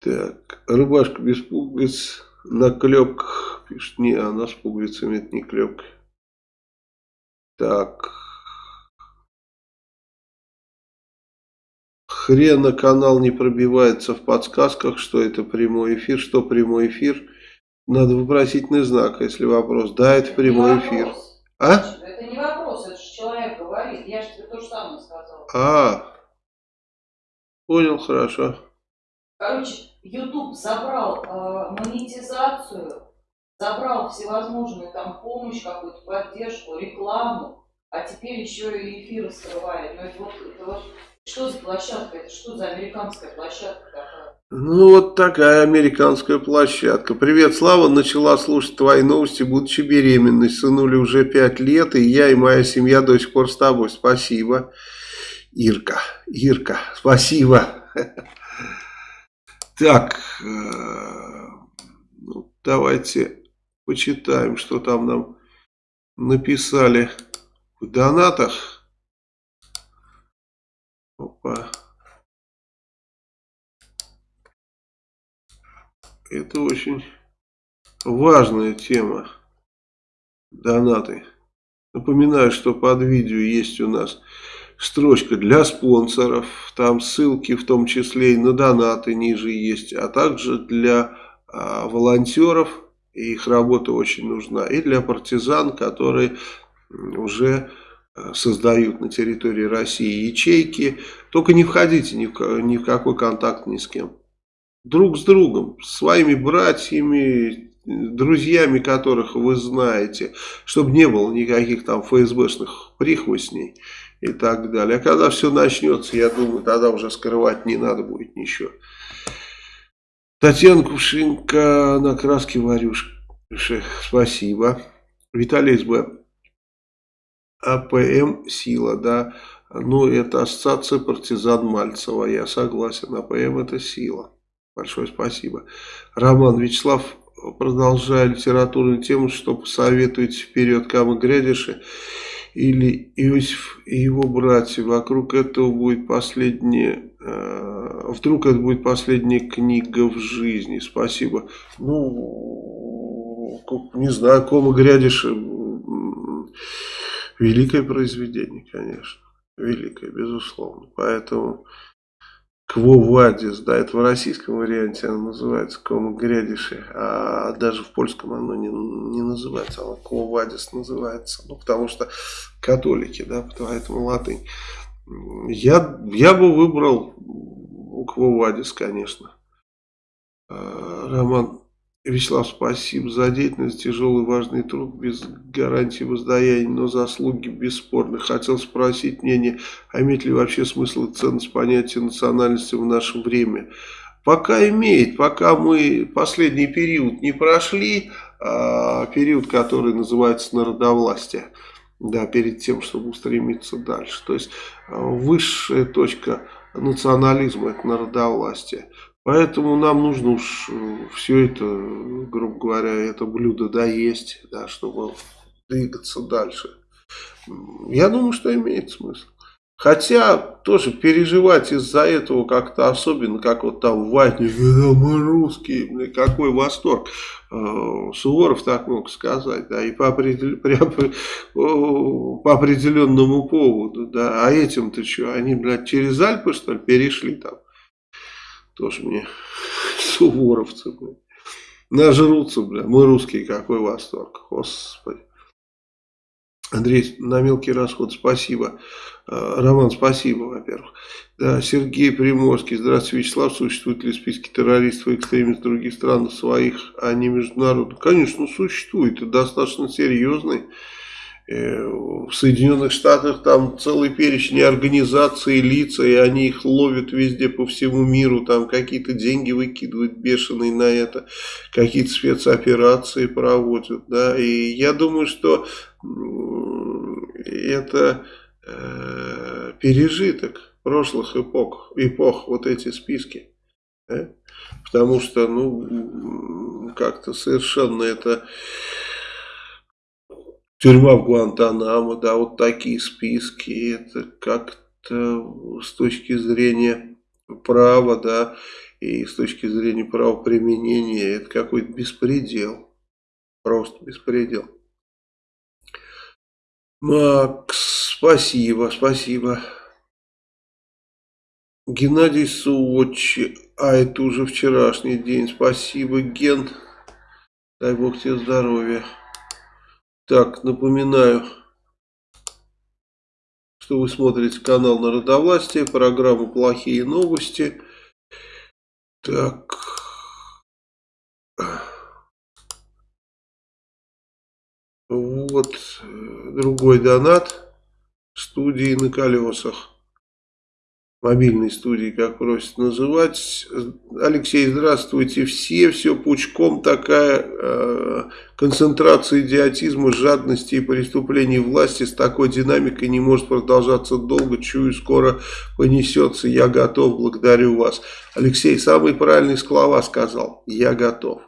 Так, рубашка без пуговиц на клепках. Пишет, не, она с пуговицами, это не клепка. Так. Хрена канал не пробивается в подсказках, что это прямой эфир. Что прямой эфир? Надо вопросительный знак, если вопрос. Да, это прямой эфир. А? Это не вопрос, это же человек говорит. Я же тебе то же самое сказал. А, понял, хорошо. Короче, YouTube забрал э, монетизацию, забрал всевозможную там помощь, какую-то поддержку, рекламу, а теперь еще и эфиры скрывает. Ну это вот, это вот что за площадка? Это что за американская площадка такая? Ну, вот такая американская площадка. Привет, Слава. Начала слушать твои новости, будучи беременной. Сынули уже пять лет, и я и моя семья до сих пор с тобой. Спасибо. Ирка, Ирка, спасибо. Так, э, ну, давайте почитаем, что там нам написали в донатах. Опа. Это очень важная тема. Донаты. Напоминаю, что под видео есть у нас строчка для спонсоров, там ссылки в том числе и на донаты ниже есть, а также для а, волонтеров, их работа очень нужна, и для партизан, которые уже а, создают на территории России ячейки. Только не входите ни в, ни в какой контакт ни с кем. Друг с другом, своими братьями, друзьями, которых вы знаете, чтобы не было никаких там ФСБшных прихвостней и так далее. А когда все начнется, я думаю, тогда уже скрывать не надо будет ничего. Татьяна Кувшинка на краске варюшки. Спасибо. Виталий СБ. АПМ сила, да. Ну, это ассоциация партизан Мальцева. Я согласен. АПМ это сила. Большое спасибо. Роман Вячеслав, продолжая литературную тему, что посоветуете вперед Камо грядеши или Иосиф и его братья. Вокруг этого будет последняя, э, вдруг это будет последняя книга в жизни. Спасибо. Ну, не знаю, Кома Грядиш, великое произведение, конечно. Великое, безусловно. Поэтому Кво Вадис, да, это в российском варианте оно называется Кома Грядиши, а даже в польском оно не, не называется, оно Кво Вадис называется, ну, потому что католики, да, поэтому латынь. Я, я бы выбрал Кво Вадис, конечно. А, Роман Вячеслав, спасибо за деятельность, тяжелый важный труд, без гарантии воздаяния, но заслуги бесспорны. Хотел спросить мнение, а имеет ли вообще смысл и ценность понятия национальности в наше время? Пока имеет, пока мы последний период не прошли, а, период, который называется народовластие, да, перед тем, чтобы устремиться дальше. То есть а, высшая точка национализма – это народовластие. Поэтому нам нужно уж все это, грубо говоря, это блюдо доесть, да, чтобы двигаться дальше. Я думаю, что имеет смысл. Хотя тоже переживать из-за этого как-то особенно, как вот там в Ватне, мы русские, какой восторг. Э, Суворов так мог сказать, да, и по, определен, по определенному поводу, да, а этим-то что, они, блядь, через Альпы, что ли, перешли там? Тоже мне суворовцы, блядь. Нажрутся, бля, мы русские, какой восторг, господи. Андрей, на мелкий расход спасибо. А, Роман, спасибо, во-первых. Да, Сергей Приморский, здравствуйте, Вячеслав. Существуют ли списки террористов и экстремистов других стран своих, а не международных? Конечно, существует. Это достаточно серьезный. Э, в Соединенных Штатах там целый перечень организаций, лица, и они их ловят везде по всему миру, там какие-то деньги выкидывают бешеные на это, какие-то спецоперации проводят, да, и я думаю, что это э, пережиток прошлых эпох, эпох, вот эти списки, да? потому что, ну, как-то совершенно это Тюрьма в Гуантанамо, да, вот такие списки, это как-то с точки зрения права, да, и с точки зрения правоприменения, это какой-то беспредел, просто беспредел. Макс, спасибо, спасибо. Геннадий Суочи, а это уже вчерашний день, спасибо, Ген, дай бог тебе здоровья. Так, напоминаю, что вы смотрите канал Народовластия, программу «Плохие новости». Так. Вот другой донат студии на колесах мобильной студии, как просят называть. Алексей, здравствуйте. Все, все пучком такая э, концентрация идиотизма, жадности и преступлений власти с такой динамикой не может продолжаться долго. Чую, скоро понесется. Я готов, благодарю вас. Алексей, самые правильные слова сказал. Я готов.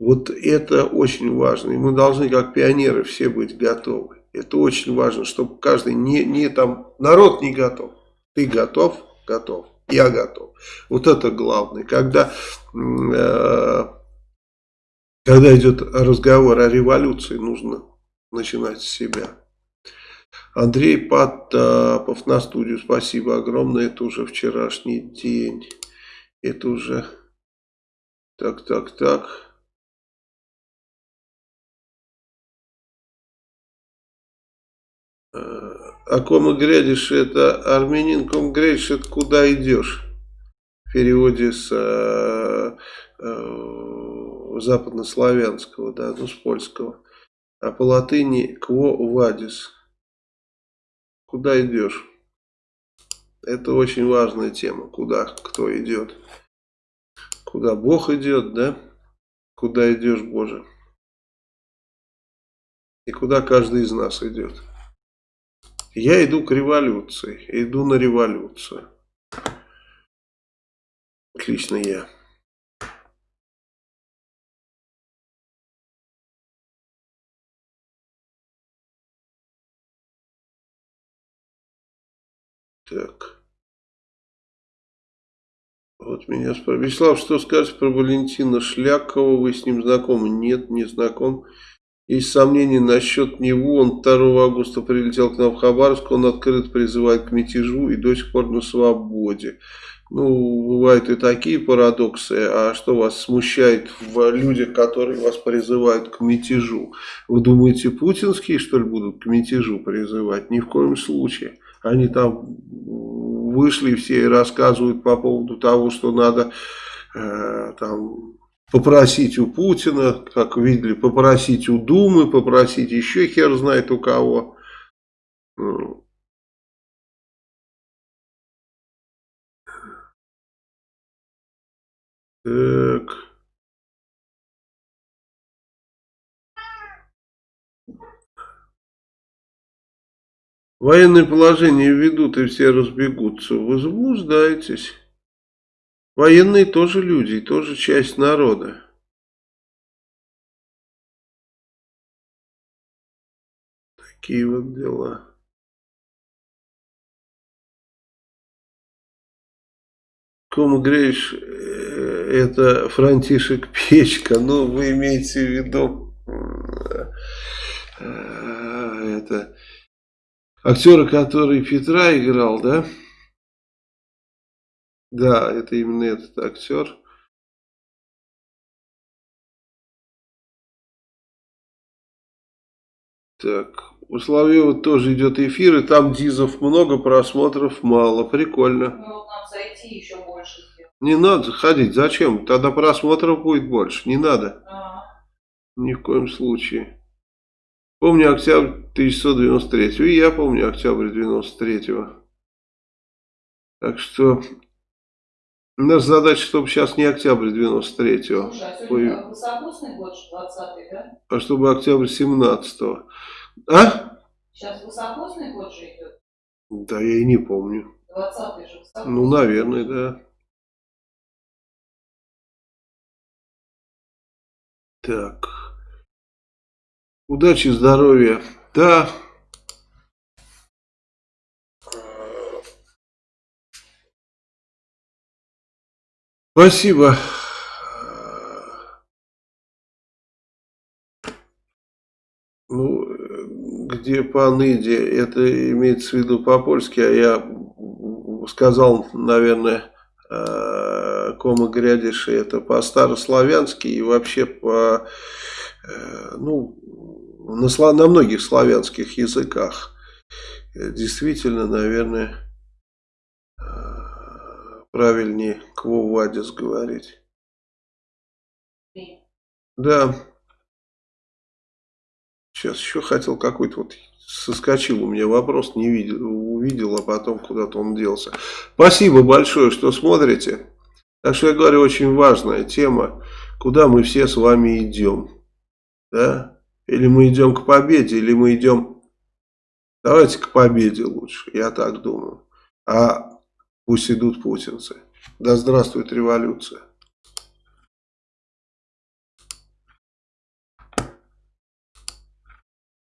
Вот это очень важно. И мы должны, как пионеры, все быть готовы. Это очень важно, чтобы каждый не, не там, народ не готов. Ты готов? Готов. Я готов. Вот это главное. Когда, э, когда идет разговор о революции, нужно начинать с себя. Андрей Потапов на студию. Спасибо огромное. Это уже вчерашний день. Это уже... Так, так, так. О ком грядешь, это армянин, ком грядешь, это куда идешь. В переводе с э, э, западнославянского, да, ну с польского. А по латыни кво вадис. Куда идешь? Это очень важная тема. Куда кто идет? Куда Бог идет, да? Куда идешь, Боже? И куда каждый из нас идет? Я иду к революции, иду на революцию. Отлично я. Так. Вот меня спрашивают. Вячеслав, что скажете про Валентина Шлякова? Вы с ним знакомы? Нет, не знаком. Есть сомнения насчет него. Он 2 августа прилетел к нам в Хабаровск. Он открыт призывает к мятежу и до сих пор на свободе. Ну, бывают и такие парадоксы. А что вас смущает в людях, которые вас призывают к мятежу? Вы думаете, путинские, что ли, будут к мятежу призывать? Ни в коем случае. Они там вышли все и рассказывают по поводу того, что надо э, там попросить у Путина, как видели, попросить у Думы, попросить еще хер знает у кого. Так. Военное положение введут и все разбегутся. Вы заблуждаетесь. Военные тоже люди, и тоже часть народа. Такие вот дела. Кома Грейш, э, это Франтишек Печка, ну вы имеете в виду э, это актера, который Петра играл, да? Да, это именно этот актер. Так, у Соловьева тоже идет эфир, и там дизов много, просмотров мало. Прикольно. Ну, вот нам зайти еще больше. Не надо заходить. Зачем? Тогда просмотров будет больше. Не надо. А, Ни в коем случае. Помню октябрь 1993. И я помню октябрь 93. Так что наша задача, чтобы сейчас не октябрь 93, слушай, а сегодня высокосный год, 20 да? а чтобы октябрь 17. А? Сейчас высокосный год же идет. Да я и не помню. 20 же высокосный. Ну, наверное, да. Так. Удачи, здоровья. Да. Спасибо. Ну, где по ныде, это имеется в виду по-польски, а я сказал, наверное, э, кома грядиши, это по-старославянски и вообще по, э, ну, на, на многих славянских языках. Э, Действительно, наверное, правильнее квовадис говорить. Да. Сейчас еще хотел какой-то вот соскочил у меня вопрос, не видел, увидел, а потом куда-то он делся. Спасибо большое, что смотрите. Так что я говорю, очень важная тема, куда мы все с вами идем. Да? Или мы идем к победе, или мы идем... Давайте к победе лучше, я так думаю. А пусть идут путинцы. Да здравствует революция.